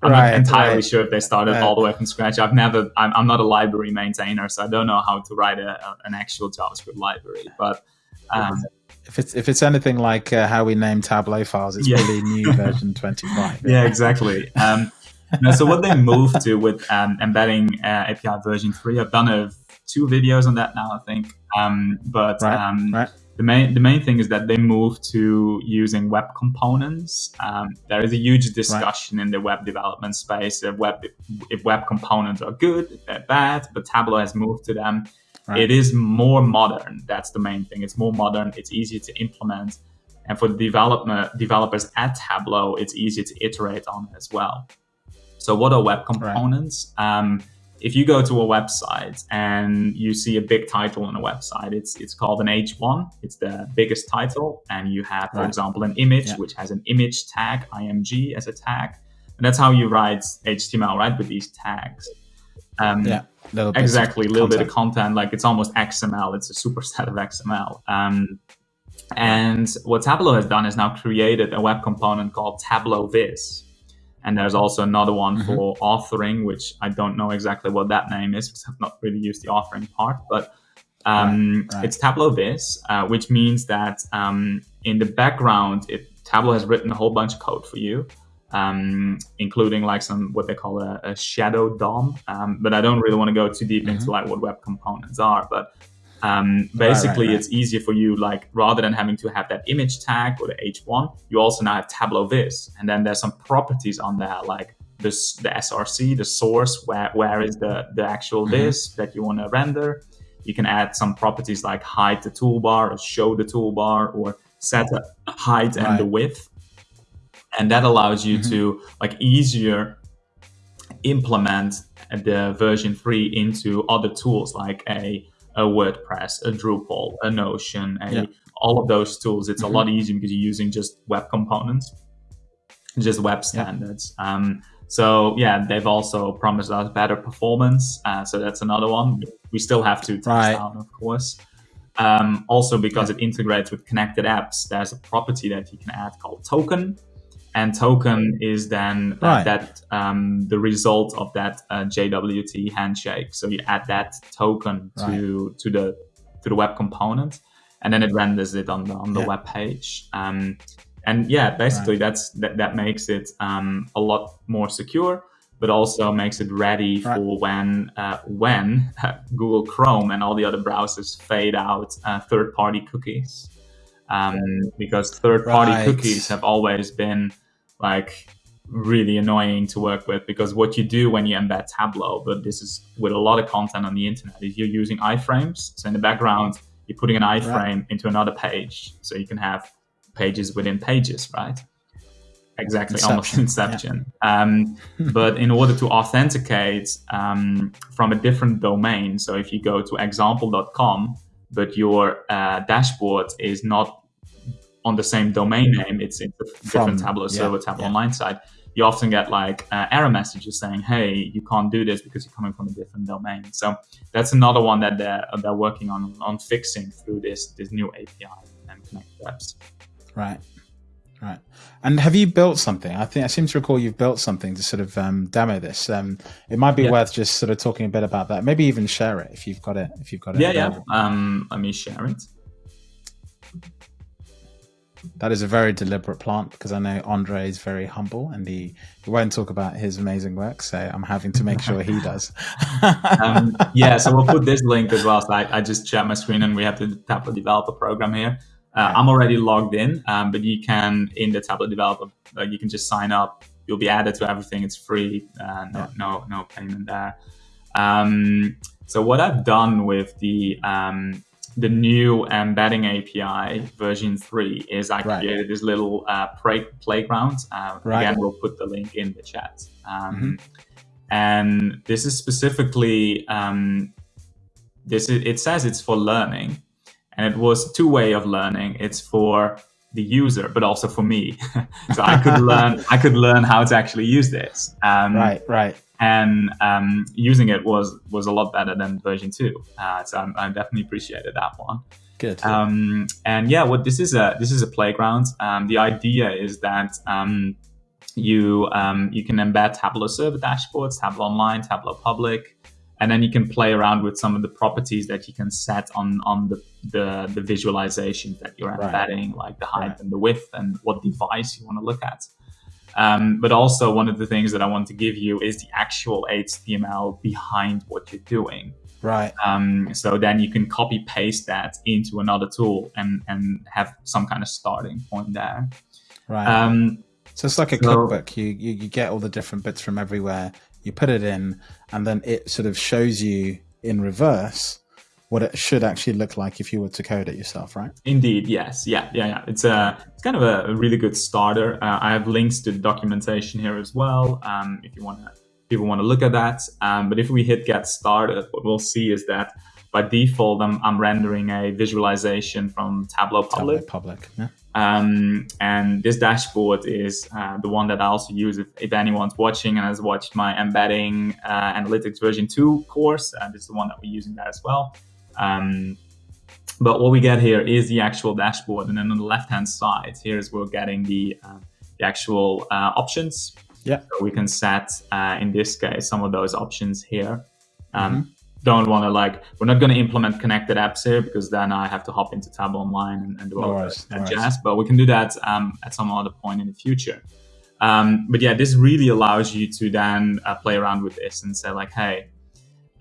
I'm Right, not entirely right. sure if they started all the way from scratch. I've never. I'm, I'm not a library maintainer, so I don't know how to write a, a- an actual JavaScript library. But um, If it's if it's anything like uh, how we name Tableau files, it's Yeah. probably new version 25. yeah, exactly. Um, no, so what they moved to with um, embedding uh, API version three, I've done a, two videos on that now, I think. Um, but Right, um, right. the main the main thing is that they moved to using web components. Um, there is a huge discussion in the web development space if web if web components are good, if they're bad. But Tableau has moved to them. Right. It is more modern. That's the main thing. It's more modern. It's easier to implement. And for the development developers at Tableau, it's easier to iterate on as well. So, what are web components? Um, if you go to a website and you see a big title on a website, it's it's called an H1. It's the biggest title, and you have, for Right. example, an image Yeah. which has an image tag, img, as a tag, and that's how you write HTML, right? With these tags. Um, Yeah, little exactly a little bit of content. content like it's almost xml it's a superset of xml um, and what tableau has done is now created a web component called tableau viz and there's also another one Mhm. for authoring which i don't know exactly what that name is because i've not really used the authoring part but um, Right, right. it's tableau viz uh, which means that um, in the background it, tableau has written a whole bunch of code for you um, including like some what they call a, a shadow DOM. Um, but I don't really want to go too deep into like what web components are. But um, basically, right. it's easier for you like rather than having to have that image tag or the H1, you also now have Tableau Viz, and then there's some properties on there like this the SRC, the source, where where is the the actual Mhm. Viz that you want to render. You can add some properties like hide the toolbar or show the toolbar or set the height and the width and that allows you Mhm. to like easier implement the version 3 into other tools like a, a wordpress a drupal a notion a, Yeah. all of those tools it's Mhm. a lot easier because you're using just web components just web standards um, so yeah they've also promised us better performance uh, so that's another one we still have to test Right. out of course um, also because it integrates with connected apps there's a property that you can add called token and token is then uh, Right. that um, the result of that uh, JWT handshake. So you add that token to to the to the web component, and then it renders it on the on the Yeah. web page. Um, and yeah, basically that's that, that makes it um, a lot more secure, but also makes it ready Right. for when uh, when Google Chrome and all the other browsers fade out uh, third party cookies um, because third party Right. cookies have always been like really annoying to work with because what you do when you embed Tableau, but this is with a lot of content on the internet, is you're using iframes. So in the background, you're putting an iframe into another page, so you can have pages within pages, right? Exactly, almost Inception, Inception. Um, but in order to authenticate um, from a different domain, so if you go to example.com, but your uh, dashboard is not on the same domain name, it's in a different From- Tableau yeah, server, Tableau yeah. Online side, you often get like uh, error messages saying, "Hey, you can't do this because you're coming from a different domain." So that's another one that they're they're working on on fixing through this this new API and Connect apps. Right. Right. And have you built something? I think I seem to recall you've built something to sort of um, demo this. Um, it might be yeah. worth just sort of talking a bit about that. Maybe even share it if you've got it. If you've got it. Yeah, available. yeah. Um, let me share it. That is a very deliberate plant because I know Andre is very humble and he, he won't talk about his amazing work. So I'm having to make sure he does. um, yeah, so we'll put this link as well. So I, I just share my screen and we have the Tableau developer program here. Uh, I'm already logged in, um, but you can in the Tableau developer, uh, you can just sign up. You'll be added to everything. It's free. Uh, no, yeah. no, no payment there. Um, so what I've done with the um, the new embedding API version three is I right. created this little uh, play- playground. Uh, right. Again, we'll put the link in the chat. Um, mm-hmm. And this is specifically um, this. Is, it says it's for learning, and it was two way of learning. It's for the user, but also for me. so I could learn. I could learn how to actually use this. Um, right. Right and um, using it was was a lot better than version two. Uh, so I, I, definitely appreciated that one. Good. Um, and yeah, what this is a this is a playground. Um, the idea is that um, you um, you can embed Tableau server dashboards, Tableau online, Tableau public, and then you can play around with some of the properties that you can set on on the the, the visualizations that you're embedding, right. like the height right. and the width and what device you want to look at. Um, but also, one of the things that I want to give you is the actual HTML behind what you're doing. Right. Um, so then you can copy paste that into another tool and and have some kind of starting point there. Right. Um, so it's like a so, cookbook. You, you you get all the different bits from everywhere. You put it in, and then it sort of shows you in reverse what it should actually look like if you were to code it yourself, right? Indeed, yes, yeah, yeah, yeah. It's a it's kind of a, really good starter. Uh, I have links to the documentation here as well. Um, if you want to, people want to look at that. Um, but if we hit get started, what we'll see is that by default, I'm, I'm rendering a visualization from Tableau Public. Tableau Public, yeah. Um, and this dashboard is uh, the one that I also use if, if, anyone's watching and has watched my embedding uh, analytics version 2 course. Uh, this is the one that we're using there as well. Um, but what we get here is the actual dashboard. And then on the left-hand side, here's where we're getting the, uh, the actual uh, options. Yeah. So we can set, uh, in this case, some of those options here. Um, mm-hmm. Don't want to like, we're not going to implement connected apps here because then I have to hop into Tableau Online and, and do all that no jazz. But we can do that um, at some other point in the future. Um, but yeah, this really allows you to then uh, play around with this and say like, hey,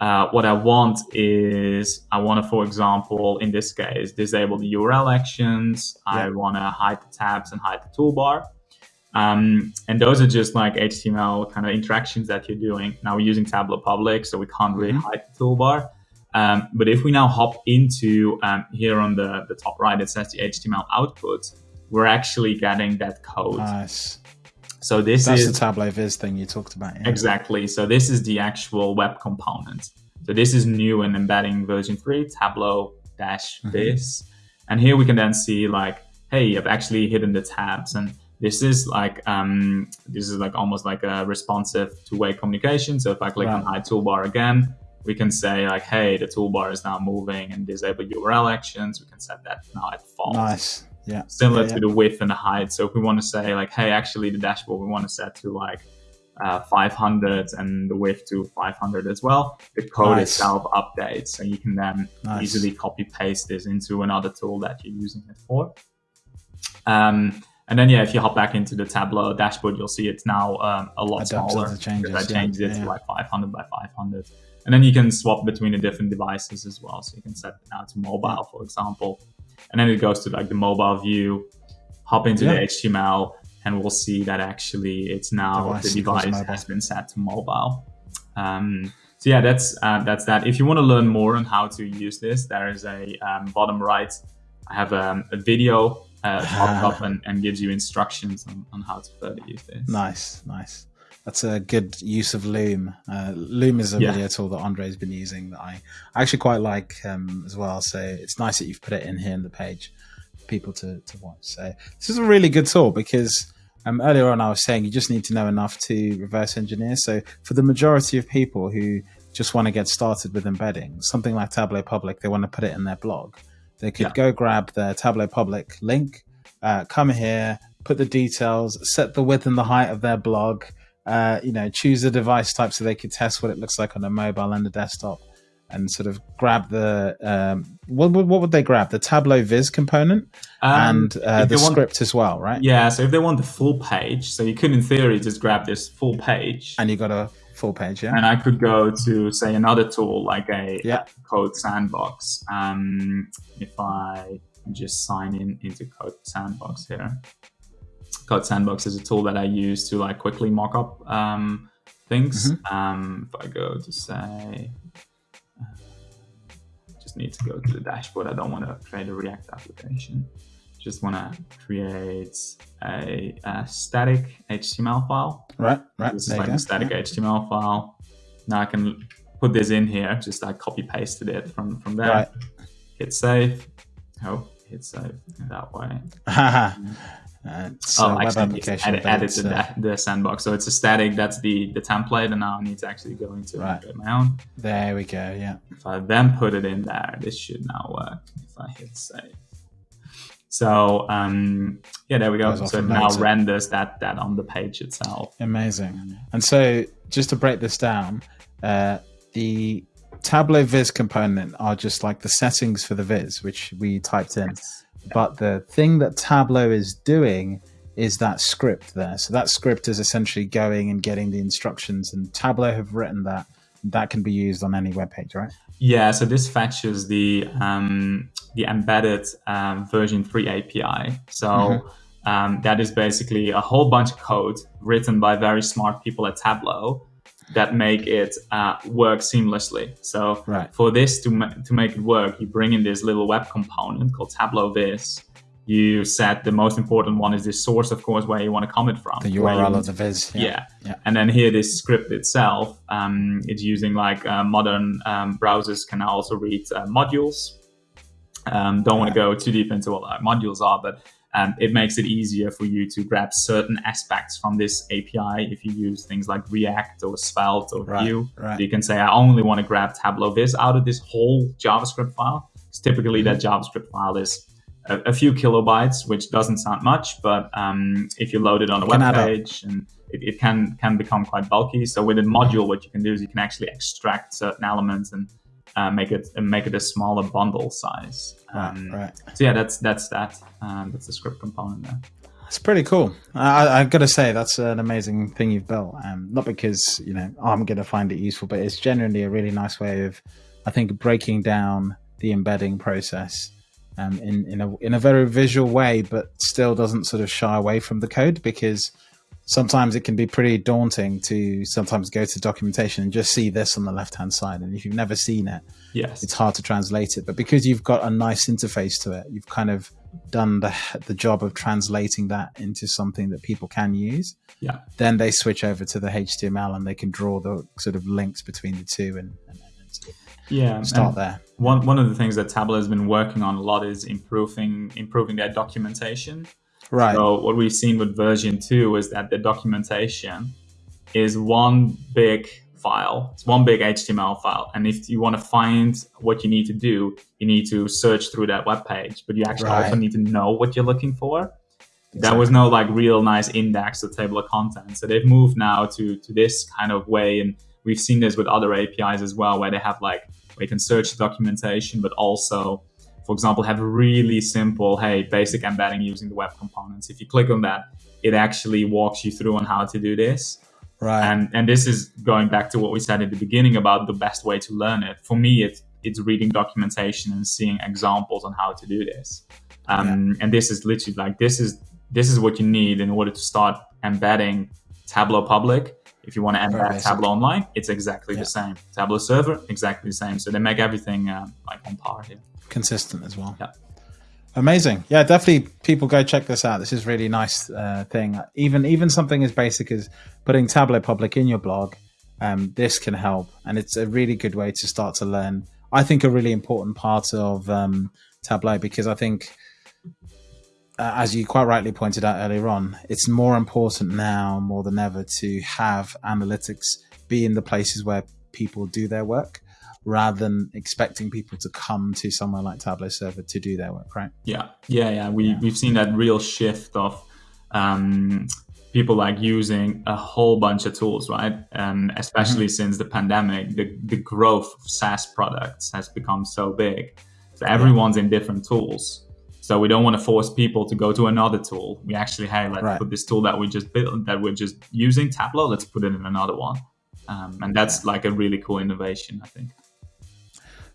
uh, what I want is I want to, for example, in this case, disable the URL actions. Yeah. I want to hide the tabs and hide the toolbar. Um, and those are just like HTML kind of interactions that you're doing. Now we're using Tableau Public, so we can't really mm-hmm. hide the toolbar. Um, but if we now hop into um, here on the, the top right, it says the HTML output, we're actually getting that code. Nice. So this That's is the Tableau Viz thing you talked about. Yeah. Exactly. So this is the actual web component. So this is new in embedding version three, Tableau dash mm-hmm. Viz. And here we can then see like, hey, I've actually hidden the tabs. And this is like um, this is like almost like a responsive two-way communication. So if I click right. on hide toolbar again, we can say like, hey, the toolbar is now moving and disable URL actions. We can set that now at false. Nice yeah. similar yeah, yeah. to the width and the height. So if we want to say like hey actually the dashboard we want to set to like uh, 500 and the width to 500 as well the code nice. itself updates so you can then nice. easily copy paste this into another tool that you're using it for. Um, and then yeah if you hop back into the tableau dashboard you'll see it's now um, a lot Adapted smaller changes, i changed yeah, it to like 500 by 500 and then you can swap between the different devices as well. So you can set it now to mobile for example and then it goes to like the mobile view, hop into yeah. the HTML, and we'll see that actually it's now device the device has been set to mobile. Um, so yeah, that's uh, that's that. If you want to learn more on how to use this, there is a um, bottom right. I have um, a video uh, popped up and, and gives you instructions on, on how to further use this. Nice, nice. That's a good use of Loom. Uh, Loom is a yeah. video tool that Andre's been using that I actually quite like um, as well. So it's nice that you've put it in here in the page for people to, to watch. So this is a really good tool because um, earlier on, I was saying you just need to know enough to reverse engineer. So for the majority of people who just want to get started with embedding, something like Tableau Public, they want to put it in their blog. They could yeah. go grab the Tableau Public link, uh, come here, put the details, set the width and the height of their blog, uh, you know, choose the device type so they could test what it looks like on a mobile and a desktop, and sort of grab the um, what, what would they grab? The Tableau Viz component um, and uh, the want, script as well, right? Yeah. So if they want the full page, so you could in theory just grab this full page, and you got a full page, yeah. And I could go to say another tool like a yeah. Code Sandbox. Um, if I just sign in into Code Sandbox here. Code Sandbox is a tool that I use to like quickly mock up um, things. Mm-hmm. Um, if I go to say, uh, just need to go to the dashboard. I don't want to create a React application. Just want to create a, a, static HTML file. Right, right. This is like a static yeah. HTML file. Now I can put this in here. Just I copy pasted it from from there. Right. Hit save. Oh, hit save that way. Uh, so oh, actually, add, added the, uh, the sandbox. So it's a static. That's the the template, and now I need to actually go into right. my own. There we go. Yeah. If I then put it in there, this should now work. If I hit save. So um, yeah, there we go. So it now renders that that on the page itself. Amazing. And so just to break this down, uh, the Tableau Viz component are just like the settings for the Viz, which we typed in. Yes. But the thing that Tableau is doing is that script there. So that script is essentially going and getting the instructions, and Tableau have written that. That can be used on any web page, right? Yeah. So this fetches the um, the embedded um, version three API. So. Mm-hmm. Um, that is basically a whole bunch of code written by very smart people at Tableau that make it uh, work seamlessly. So right. for this to, ma- to make it work, you bring in this little web component called Tableau Viz. You set the most important one is the source, of course, where you want to comment from. The URL of the Viz. Yeah. yeah. yeah. And then here, this script itself, um, it's using like uh, modern um, browsers can also read uh, modules. Um, don't want to go too deep into what modules are, but um, it makes it easier for you to grab certain aspects from this API if you use things like React or Svelte or right, Vue. Right. You can say, I only want to grab Tableau Viz out of this whole JavaScript file. Because typically that mm-hmm. JavaScript file is a, a, few kilobytes, which doesn't sound much, but um, if you load it on a web page and it, it, can can become quite bulky. So with a module, what you can do is you can actually extract certain elements and uh, make it make it a smaller bundle size. Um, right, right. So yeah, that's that's that. Um, that's the script component there. It's pretty cool. I, have got to say that's an amazing thing you've built. Um, not because you know I'm going to find it useful, but it's generally a really nice way of, I think, breaking down the embedding process um, in in a in a very visual way, but still doesn't sort of shy away from the code because sometimes it can be pretty daunting to sometimes go to documentation and just see this on the left hand side. And if you've never seen it, yes, it's hard to translate it. But because you've got a nice interface to it, you've kind of done the the job of translating that into something that people can use. Yeah. Then they switch over to the HTML and they can draw the sort of links between the two and, and, and yeah start and there. One one of the things that Tableau has been working on a lot is improving improving their documentation. Right. So what we've seen with version two is that the documentation is one big file. It's one big HTML file. And if you want to find what you need to do, you need to search through that web page, but you actually right. also need to know what you're looking for. Exactly. There was no like real nice index or table of contents. So they've moved now to to this kind of way. And we've seen this with other APIs as well, where they have like where you can search the documentation, but also for example, have a really simple, hey, basic embedding using the web components. If you click on that, it actually walks you through on how to do this. Right. And and this is going back to what we said at the beginning about the best way to learn it. For me, it's it's reading documentation and seeing examples on how to do this. Um, yeah. And this is literally like this is this is what you need in order to start embedding Tableau Public. If you want to embed Tableau Online, it's exactly yeah. the same. Tableau Server, exactly the same. So they make everything uh, like on par here consistent as well. Yeah. Amazing. Yeah, definitely people go check this out. This is really nice uh, thing. Even even something as basic as putting Tableau Public in your blog, um, this can help. And it's a really good way to start to learn. I think a really important part of um, Tableau because I think uh, as you quite rightly pointed out earlier on, it's more important now more than ever to have analytics be in the places where people do their work rather than expecting people to come to somewhere like Tableau Server to do their work, right? Yeah, yeah, yeah. We yeah. we've seen that real shift of um, people like using a whole bunch of tools, right? Um, especially mm-hmm. since the pandemic, the the growth of SaaS products has become so big. So everyone's yeah. in different tools. So we don't want to force people to go to another tool. We actually, hey, let's right. put this tool that we just built, that we're just using, Tableau, let's put it in another one. Um, and that's like a really cool innovation, I think.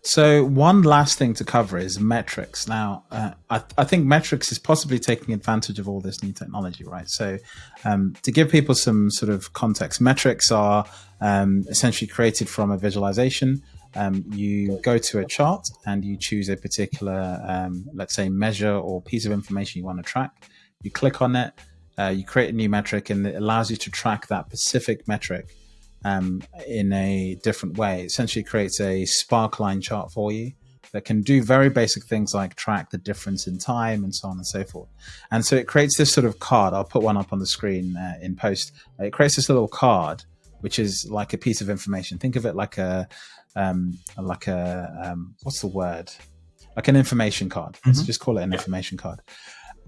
So one last thing to cover is metrics. Now, uh, I, I, think metrics is possibly taking advantage of all this new technology, right? So um, to give people some sort of context, metrics are um, essentially created from a visualization. Um, you go to a chart and you choose a particular, um, let's say, measure or piece of information you want to track. You click on it, uh, you create a new metric, and it allows you to track that specific metric um, in a different way. It essentially creates a sparkline chart for you that can do very basic things like track the difference in time and so on and so forth. And so it creates this sort of card. I'll put one up on the screen uh, in post. It creates this little card, which is like a piece of information. Think of it like a, um, like a, um, what's the word? Like an information card. Mm -hmm. Let's just call it an information card.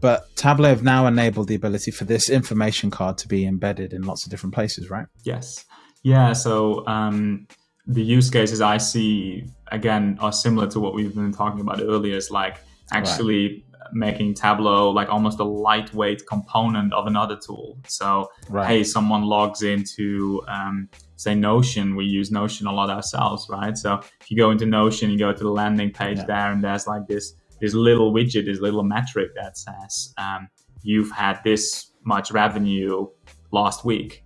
But Tableau have now enabled the ability for this information card to be embedded in lots of different places, right? Yes. Yeah, so um, the use cases I see again are similar to what we've been talking about earlier. It's like actually right. making Tableau like almost a lightweight component of another tool. So right. hey, someone logs into um, say Notion. We use Notion a lot ourselves, right? So if you go into Notion, you go to the landing page yeah. there, and there's like this this little widget, this little metric that says um, you've had this much revenue last week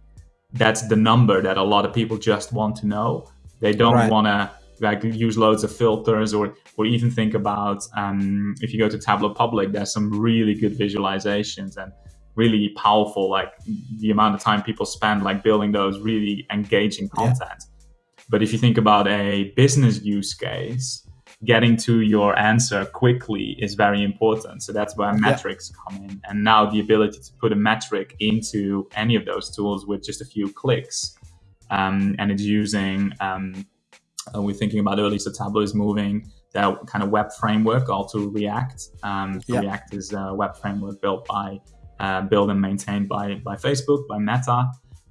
that's the number that a lot of people just want to know. They don't right. want to like use loads of filters or or even think about um, if you go to Tableau Public, there's some really good visualizations and really powerful. Like the amount of time people spend like building those really engaging content. Yeah. But if you think about a business use case, getting to your answer quickly is very important. So that's where metrics yeah. come in. And now the ability to put a metric into any of those tools with just a few clicks. Um, and it's using, um, uh, we're thinking about early, so Tableau is moving that kind of web framework all to React. Um, yeah. React is a web framework built by, uh, built and maintained by, by Facebook, by Meta.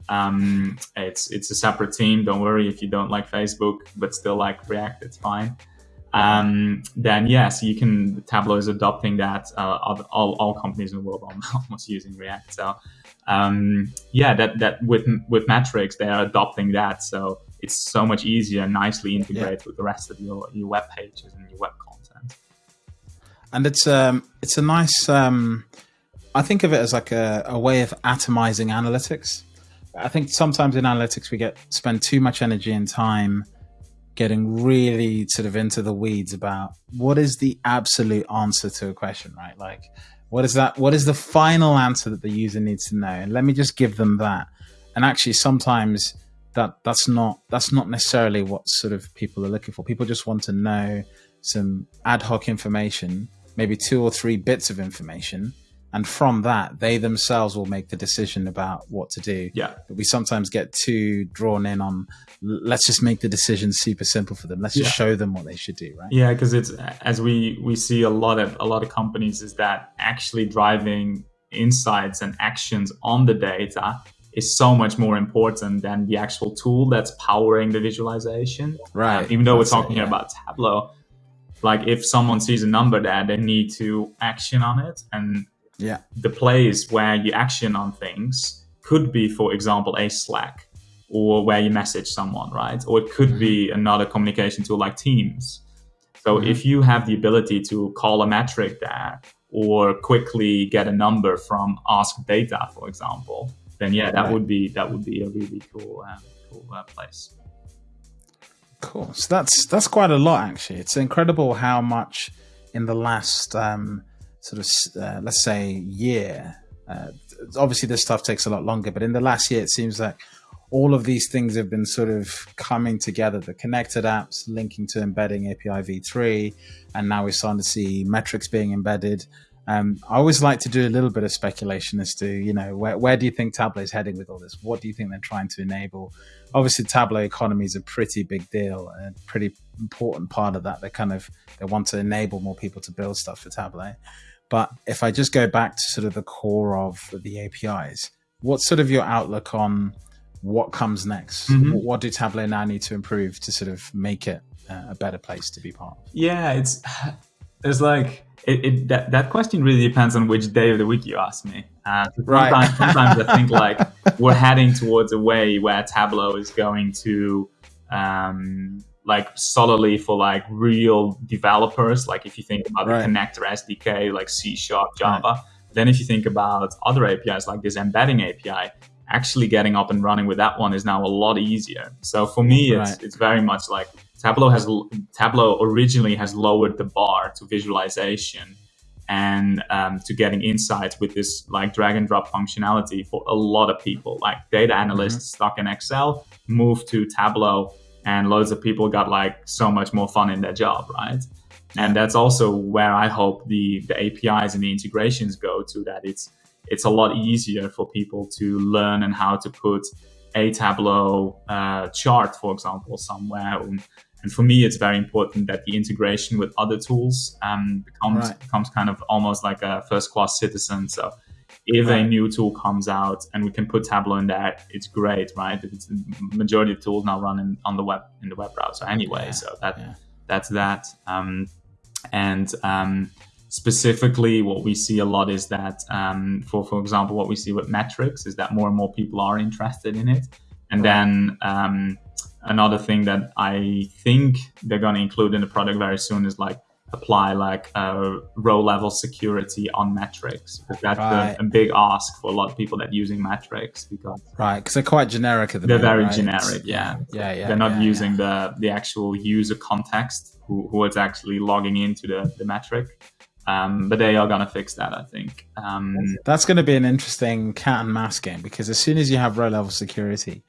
Um, it's it's a separate team. Don't worry if you don't like Facebook, but still like React, it's fine um, then yes, you can. Tableau is adopting that. Uh, all, all companies in the world are almost using React. So um, yeah, that that with with metrics they are adopting that. So it's so much easier and nicely integrated yeah. with the rest of your your web pages and your web content. And it's um it's a nice um I think of it as like a, a way of atomizing analytics. I think sometimes in analytics we get spend too much energy and time getting really sort of into the weeds about what is the absolute answer to a question, right? Like, what is that? What is the final answer that the user needs to know? And let me just give them that. And actually, sometimes that that's not that's not necessarily what sort of people are looking for. People just want to know some ad hoc information, maybe two or three bits of information, and from that they themselves will make the decision about what to do. Yeah. But we sometimes get too drawn in on let's just make the decision super simple for them. Let's just show them what they should do right? Yeah because it's as we we see a lot of a lot of companies is that actually driving insights and actions on the data is so much more important than the actual tool that's powering the visualization. Right. Um, even though that's we're talking it, yeah. about tableau like if someone sees a number there they need to action on it and yeah. The place where you action on things could be, for example, a Slack or where you message someone, right? Or it could mm -hmm. be mm-hmm. another communication tool like Teams. So mm -hmm. if you have the ability to call a metric there or quickly get a number from Ask Data, for example, then yeah, that right. would be that would be a really cool uh, cool uh, place. Cool. So that's that's quite a lot actually. It's incredible how much in the last um, sort of uh, let's say year uh, obviously this stuff takes a lot longer but in the last year it seems like all of these things have been sort of coming together the connected apps linking to embedding api v3 and now we're starting to see metrics being embedded Um, I always like to do a little bit of speculation as to, you know, where, where do you think Tableau is heading with all this? What do you think they're trying to enable? Obviously, Tableau economy is a pretty big deal, a pretty important part of that. They kind of they want to enable more people to build stuff for Tableau. But if I just go back to sort of the core of the APIs, what's sort of your outlook on what comes next? Mm-hmm. What do Tableau now need to improve to sort of make it uh, a better place to be part of? Yeah, it's it's like it, it, that, that question really depends on which day of the week you ask me. Uh, right. Sometimes, sometimes I think like we're heading towards a way where Tableau is going to um, like solidly for like real developers. Like if you think about right. the connector SDK, like C Sharp, Java. Right. Then if you think about other APIs like this embedding API, actually getting up and running with that one is now a lot easier. So for me, it's right. it's very much like Tableau has Tableau originally has lowered the bar to visualization and um, to getting insights with this like drag and drop functionality for a lot of people. Like data analysts mm-hmm. stuck in Excel move to Tableau, and loads of people got like so much more fun in their job, right? And that's also where I hope the the APIs and the integrations go to. That it's it's a lot easier for people to learn and how to put a Tableau uh, chart, for example, somewhere. And for me, it's very important that the integration with other tools um, becomes right. becomes kind of almost like a first class citizen. So if right. a new tool comes out and we can put Tableau in there, it's great, right? It's majority of tools now running on the web in the web browser anyway. Yeah. So that yeah. that's that. Um, and um, specifically what we see a lot is that um, for for example what we see with metrics is that more and more people are interested in it and then um, another thing that i think they're going to include in the product very soon is like apply like uh, row level security on metrics because that's right. a, a, big ask for a lot of people that using metrics because right because they're quite generic at the they're moment, very right? generic yeah yeah yeah they're not yeah, using yeah. the the actual user context who, who is actually logging into the, the metric um, but they are going to fix that, I think. Um, That's going to be an interesting cat and mouse game because as soon as you have row level security,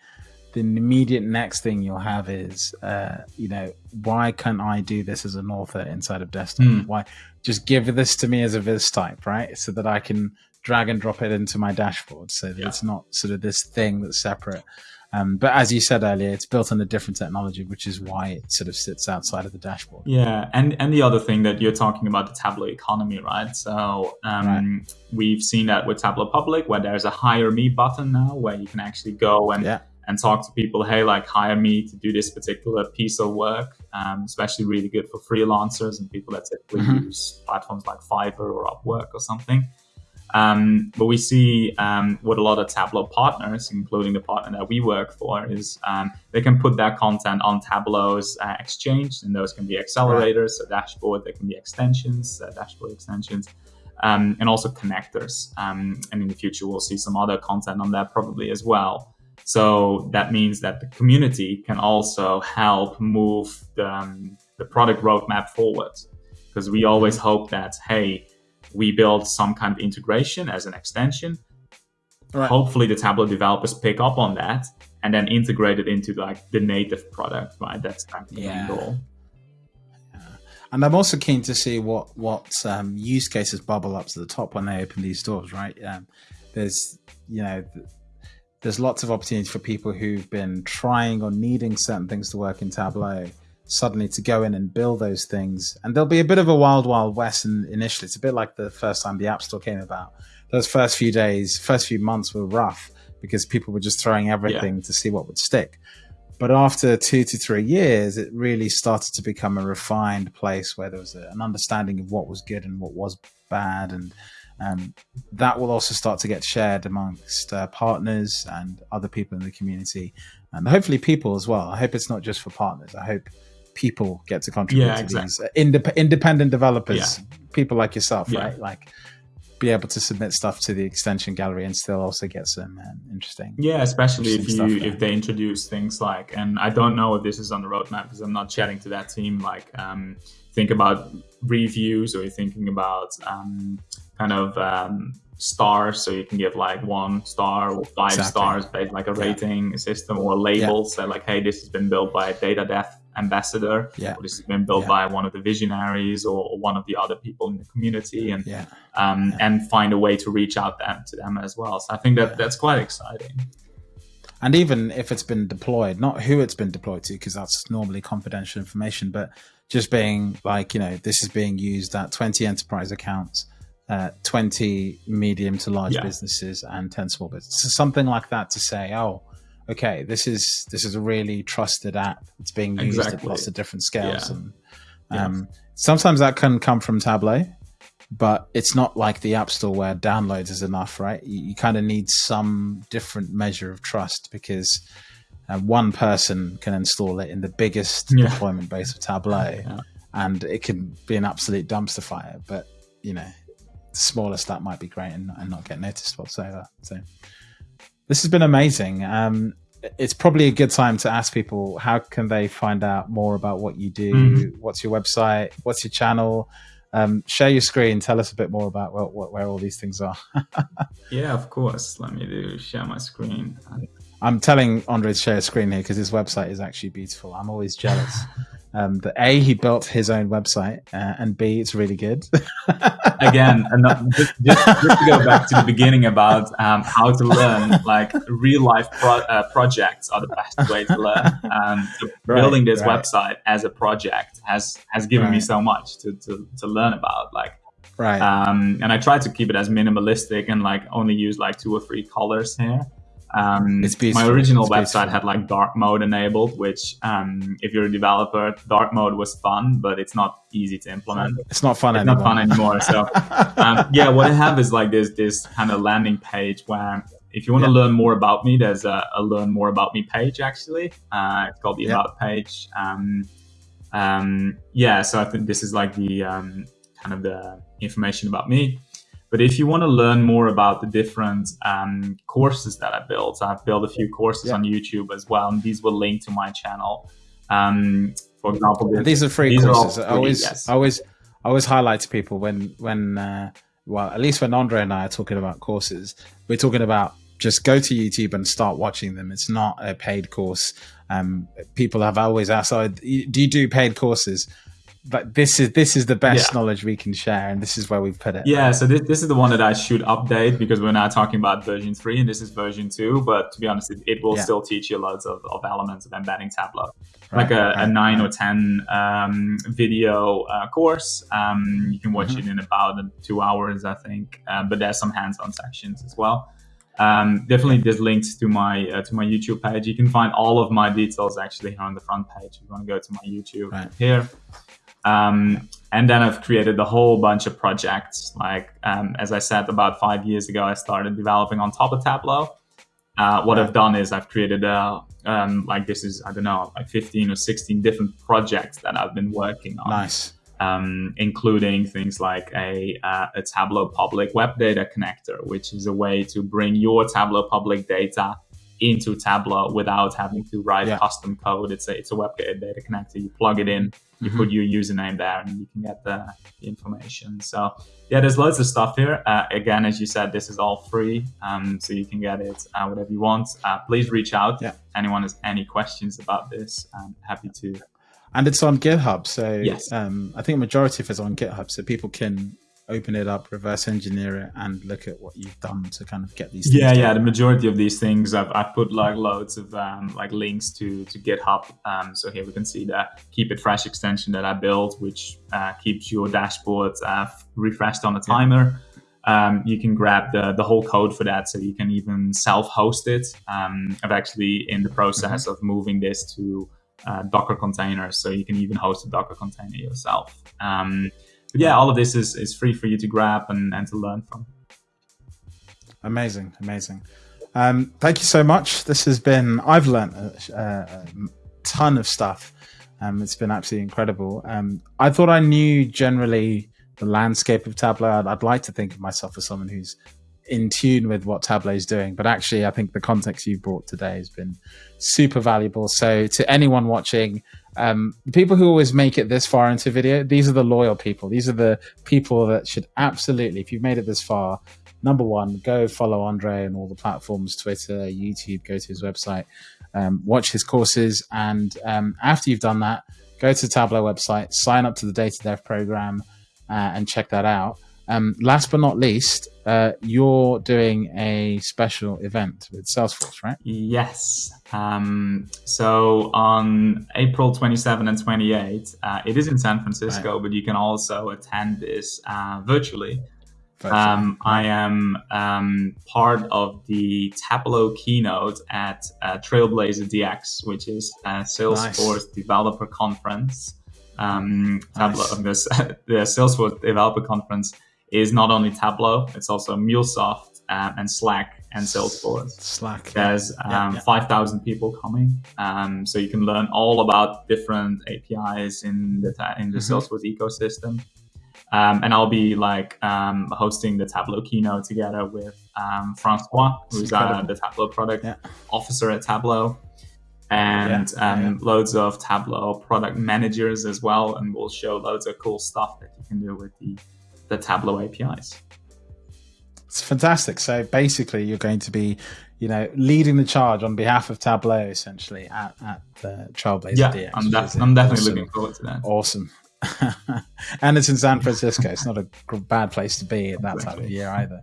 the immediate next thing you'll have is, uh, you know, why can't I do this as an author inside of desktop? Mm. Why just give this to me as a viz type, right? So that I can drag and drop it into my dashboard so that yeah. it's not sort of this thing that's separate. Um, but as you said earlier, it's built on a different technology, which is why it sort of sits outside of the dashboard. Yeah, and and the other thing that you're talking about the Tableau economy, right? So um, right. we've seen that with Tableau Public, where there's a hire me button now, where you can actually go and yeah. And talk to people. Hey, like hire me to do this particular piece of work. Um, especially really good for freelancers and people that typically mm-hmm. use platforms like Fiverr or Upwork or something. Um, but we see um, what a lot of Tableau partners, including the partner that we work for, is um, they can put that content on Tableau's uh, exchange, and those can be accelerators, so dashboard, they can be extensions, uh, dashboard extensions, um, and also connectors. Um, and in the future, we'll see some other content on that probably as well. So that means that the community can also help move the, um, the product roadmap forward, because we always hope that hey we build some kind of integration as an extension. Right. Hopefully, the Tableau developers pick up on that and then integrate it into like the native product. Right, that's kind of the yeah. goal. And I'm also keen to see what what um, use cases bubble up to the top when they open these doors. Right, um, there's you know there's lots of opportunities for people who've been trying or needing certain things to work in Tableau suddenly to go in and build those things. And there'll be a bit of a wild, wild west in, initially. It's a bit like the first time the App Store came about. Those first few days, first few months were rough because people were just throwing everything yeah. to see what would stick. But after two to three years, it really started to become a refined place where there was a, an understanding of what was good and what was bad. And um, that will also start to get shared amongst uh, partners and other people in the community, and hopefully people as well. I hope it's not just for partners. I hope people get to contribute yeah, to exactly. these uh, indep- independent developers, yeah. people like yourself, yeah. right? Like be able to submit stuff to the extension gallery and still also get some um, interesting. Yeah, especially interesting if you if they introduce things like, and I don't know if this is on the roadmap because I'm not chatting to that team. Like, um, think about reviews, or you're thinking about um, kind of um, stars so you can give like one star or five exactly. stars based like a rating yeah. system or labels yeah. that like hey this has been built by a data dev ambassador. Yeah. This has been built Yeah. by one of the visionaries or, or one of the other people in the community, and Yeah. um, and find a way to reach out them to them as well. So I think that that's quite exciting. And even if it's been deployed, not who it's been deployed to, because that's normally confidential information, but just being like, you know, this is being used at 20 enterprise accounts, uh, 20 medium to large Yeah. businesses, and 10 small businesses. So something like that to say, oh, okay, this is this is a really trusted app. It's being used at lots of different scales, Yeah. and um, sometimes that can come from Tableau, but it's not like the App Store where downloads is enough, right? You, you kind of need some different measure of trust because uh, one person can install it in the biggest Yeah. deployment base of Tableau, Yeah. and it can be an absolute dumpster fire. But you know, the smallest that might be great and, and not get noticed whatsoever. So this has been amazing. Um, it's probably a good time to ask people how can they find out more about what you do. Mhm. What's your website? What's your channel? Um, share your screen. Tell us a bit more about where, where all these things are. Yeah, of course. Let me do share my screen. I'm telling Andre to share a screen here because his website is actually beautiful. I'm always jealous. Um, that A, he built his own website, uh, and B, it's really good. again, just, just, just to go back to the beginning about um, how to learn, like real life pro- uh, projects are the best way to learn. Um, so Right, building this right. website as a project has has given me so much to, to, to learn about. Like, right. um, and I try to keep it as minimalistic and like only use like two or three colors here. Um. My original website had like dark mode enabled, which um, if you're a developer, dark mode was fun, but it's not easy to implement. it's not fun It's anymore. not fun anymore. So um, yeah, what I have is like this this kind of landing page where if you want to Yeah. learn more about me, there's a, a learn more about me page actually. Uh, it's called the Yeah. about page. Um, um, yeah, so I think this is like the um, kind of the information about me. But if you want to learn more about the different um, courses that I built, I've built a few courses Yeah. on YouTube as well, and these will link to my channel. Um, for example, And these are free These are all courses. I always, yes. I always, I always highlight to people when, when, uh, well, at least when Andre and I are talking about courses, we're talking about just go to YouTube and start watching them. It's not a paid course. Um, people have always asked, oh, do you do paid courses? But this is this is the best Yeah. knowledge we can share, and this is where we've put it. Yeah, so this, this is the one that I should update because we're now talking about version 3 and this is version 2. But to be honest, it, it will Yeah. still teach you loads of, of elements of embedding Tableau. Right, like a, a 9 right. or 10 um, video uh, course. Um, you can watch Mhm. it in about two hours, I think. Uh, but there's some hands on sections as well. Um, definitely, there's links to my uh, to my YouTube page. You can find all of my details actually here on the front page. If you want to go to my YouTube Right. here. Um, and then I've created a whole bunch of projects. Like um, as I said, about five years ago, I started developing on top of Tableau. Uh, what. I've done is I've created a um, like this is I don't know like 15 or 16 different projects that I've been working on, Nice. um, including things like a uh, a Tableau public web data connector, which is a way to bring your Tableau public data into Tableau without having to write Yeah. custom code. It's a it's a web data connector. You plug it in, you Mhm. put your username there, and you can get the, the information. So yeah, there's loads of stuff here. Uh, again, as you said, this is all free, um, so you can get it uh, whatever you want. Uh, please reach out. Yeah. If anyone has any questions about this, I'm happy to. And it's on GitHub, so Yes. um, I think majority of it's on GitHub, so people can open it up, reverse engineer it, and look at what you've done to kind of get these. things Yeah, yeah. The majority of these things, I've, I've put like loads of um, like links to to GitHub. Um, so here we can see the Keep It Fresh extension that I built, which uh, keeps your dashboard uh, refreshed on a timer. Um, you can grab the, the whole code for that, so you can even self-host it. Um, I'm actually in the process of moving this to uh, Docker containers, so you can even host a Docker container yourself. But yeah, all of this is, is free for you to grab and, and to learn from. Amazing, amazing. Um, thank you so much. This has been, I've learned a, a ton of stuff. Um, it's been absolutely incredible. Um, I thought I knew generally the landscape of Tableau. I'd, I'd like to think of myself as someone who's in tune with what Tableau is doing. But actually, I think the context you brought today has been super valuable. So, to anyone watching, um, people who always make it this far into video, these are the loyal people. These are the people that should absolutely, if you've made it this far, number one, go follow Andre on all the platforms Twitter, YouTube, go to his website, um, watch his courses. And um, after you've done that, go to the Tableau website, sign up to the Data Dev program, uh, and check that out. Um, last but not least, uh, you're doing a special event with Salesforce, right? Yes. Um, so on April 27 and 28, uh, it is in San Francisco, right. but you can also attend this uh, virtually. Um, I am um, part of the Tableau keynote at uh, Trailblazer DX, which is a Salesforce nice. developer conference. Um, Tableau, nice. this, the Salesforce developer conference is not only Tableau, it's also MuleSoft uh, and Slack and Salesforce. Slack. There's um, yeah, yeah. 5,000 people coming. Um, so you can learn all about different APIs in the, in the mm-hmm. Salesforce ecosystem. Um, and I'll be like um, hosting the Tableau keynote together with um, Francois, who's uh, the Tableau product yeah. officer at Tableau, and um, loads of Tableau product managers as well. And we'll show loads of cool stuff that you can do with the the Tableau APIs. It's fantastic. So basically, you're going to be, you know, leading the charge on behalf of Tableau, essentially at, at the Trailblazer yeah, DX. I'm, def- I'm definitely awesome. looking forward to that. Awesome. and it's in San Francisco. It's not a bad place to be at that time of year either.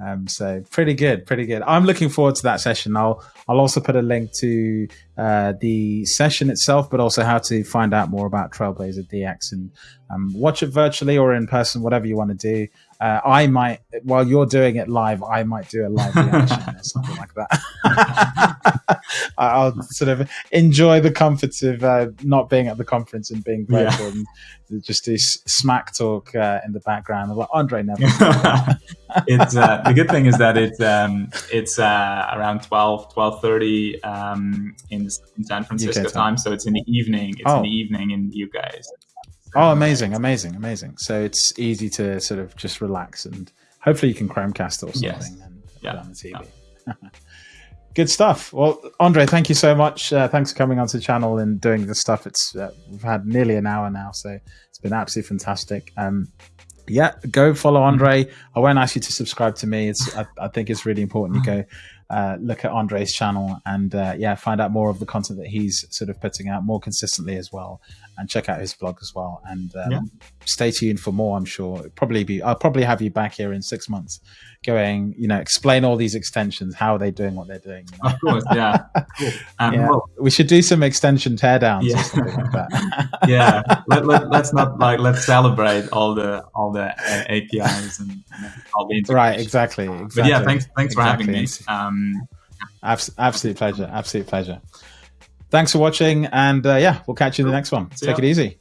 Um, so pretty good, pretty good. I'm looking forward to that session. I'll I'll also put a link to uh, the session itself, but also how to find out more about Trailblazer DX and um, watch it virtually or in person, whatever you want to do. Uh, I might, while you're doing it live, I might do a live reaction or something like that. I'll sort of enjoy the comforts of uh, not being at the conference and being virtual yeah. and just do smack talk uh, in the background. Like Andre never. it's uh, the good thing is that it's um, it's uh, around 12, 12.30 um, in, in San Francisco time. time. so it's in the evening. It's oh. in the evening in the UK. Oh, amazing, amazing, amazing. So it's easy to sort of just relax and hopefully you can Chromecast or something yes. and yeah. on the TV. Yeah. Good stuff. Well, Andre, thank you so much. Uh, thanks for coming onto the channel and doing this stuff. It's uh, we've had nearly an hour now, so it's been absolutely fantastic. Um, yeah, go follow Andre. I won't ask you to subscribe to me. It's I, I think it's really important you go uh, look at Andre's channel and uh, yeah, find out more of the content that he's sort of putting out more consistently as well, and check out his blog as well. And um, yeah. stay tuned for more. I'm sure probably be I'll probably have you back here in six months, going you know explain all these extensions, how are they doing what they're doing. You know? Of course, yeah. cool. Um, yeah. Well, we should do some extension teardowns yeah. or something like that. yeah, let, let, let's not like let's celebrate all the all the uh, APIs and, and all the right. Exactly. Exactly. But yeah, thanks thanks exactly. for having me. Um, Abs- absolute pleasure. Absolute pleasure. Thanks for watching. And uh, yeah, we'll catch you in the next one. See Take ya. it easy.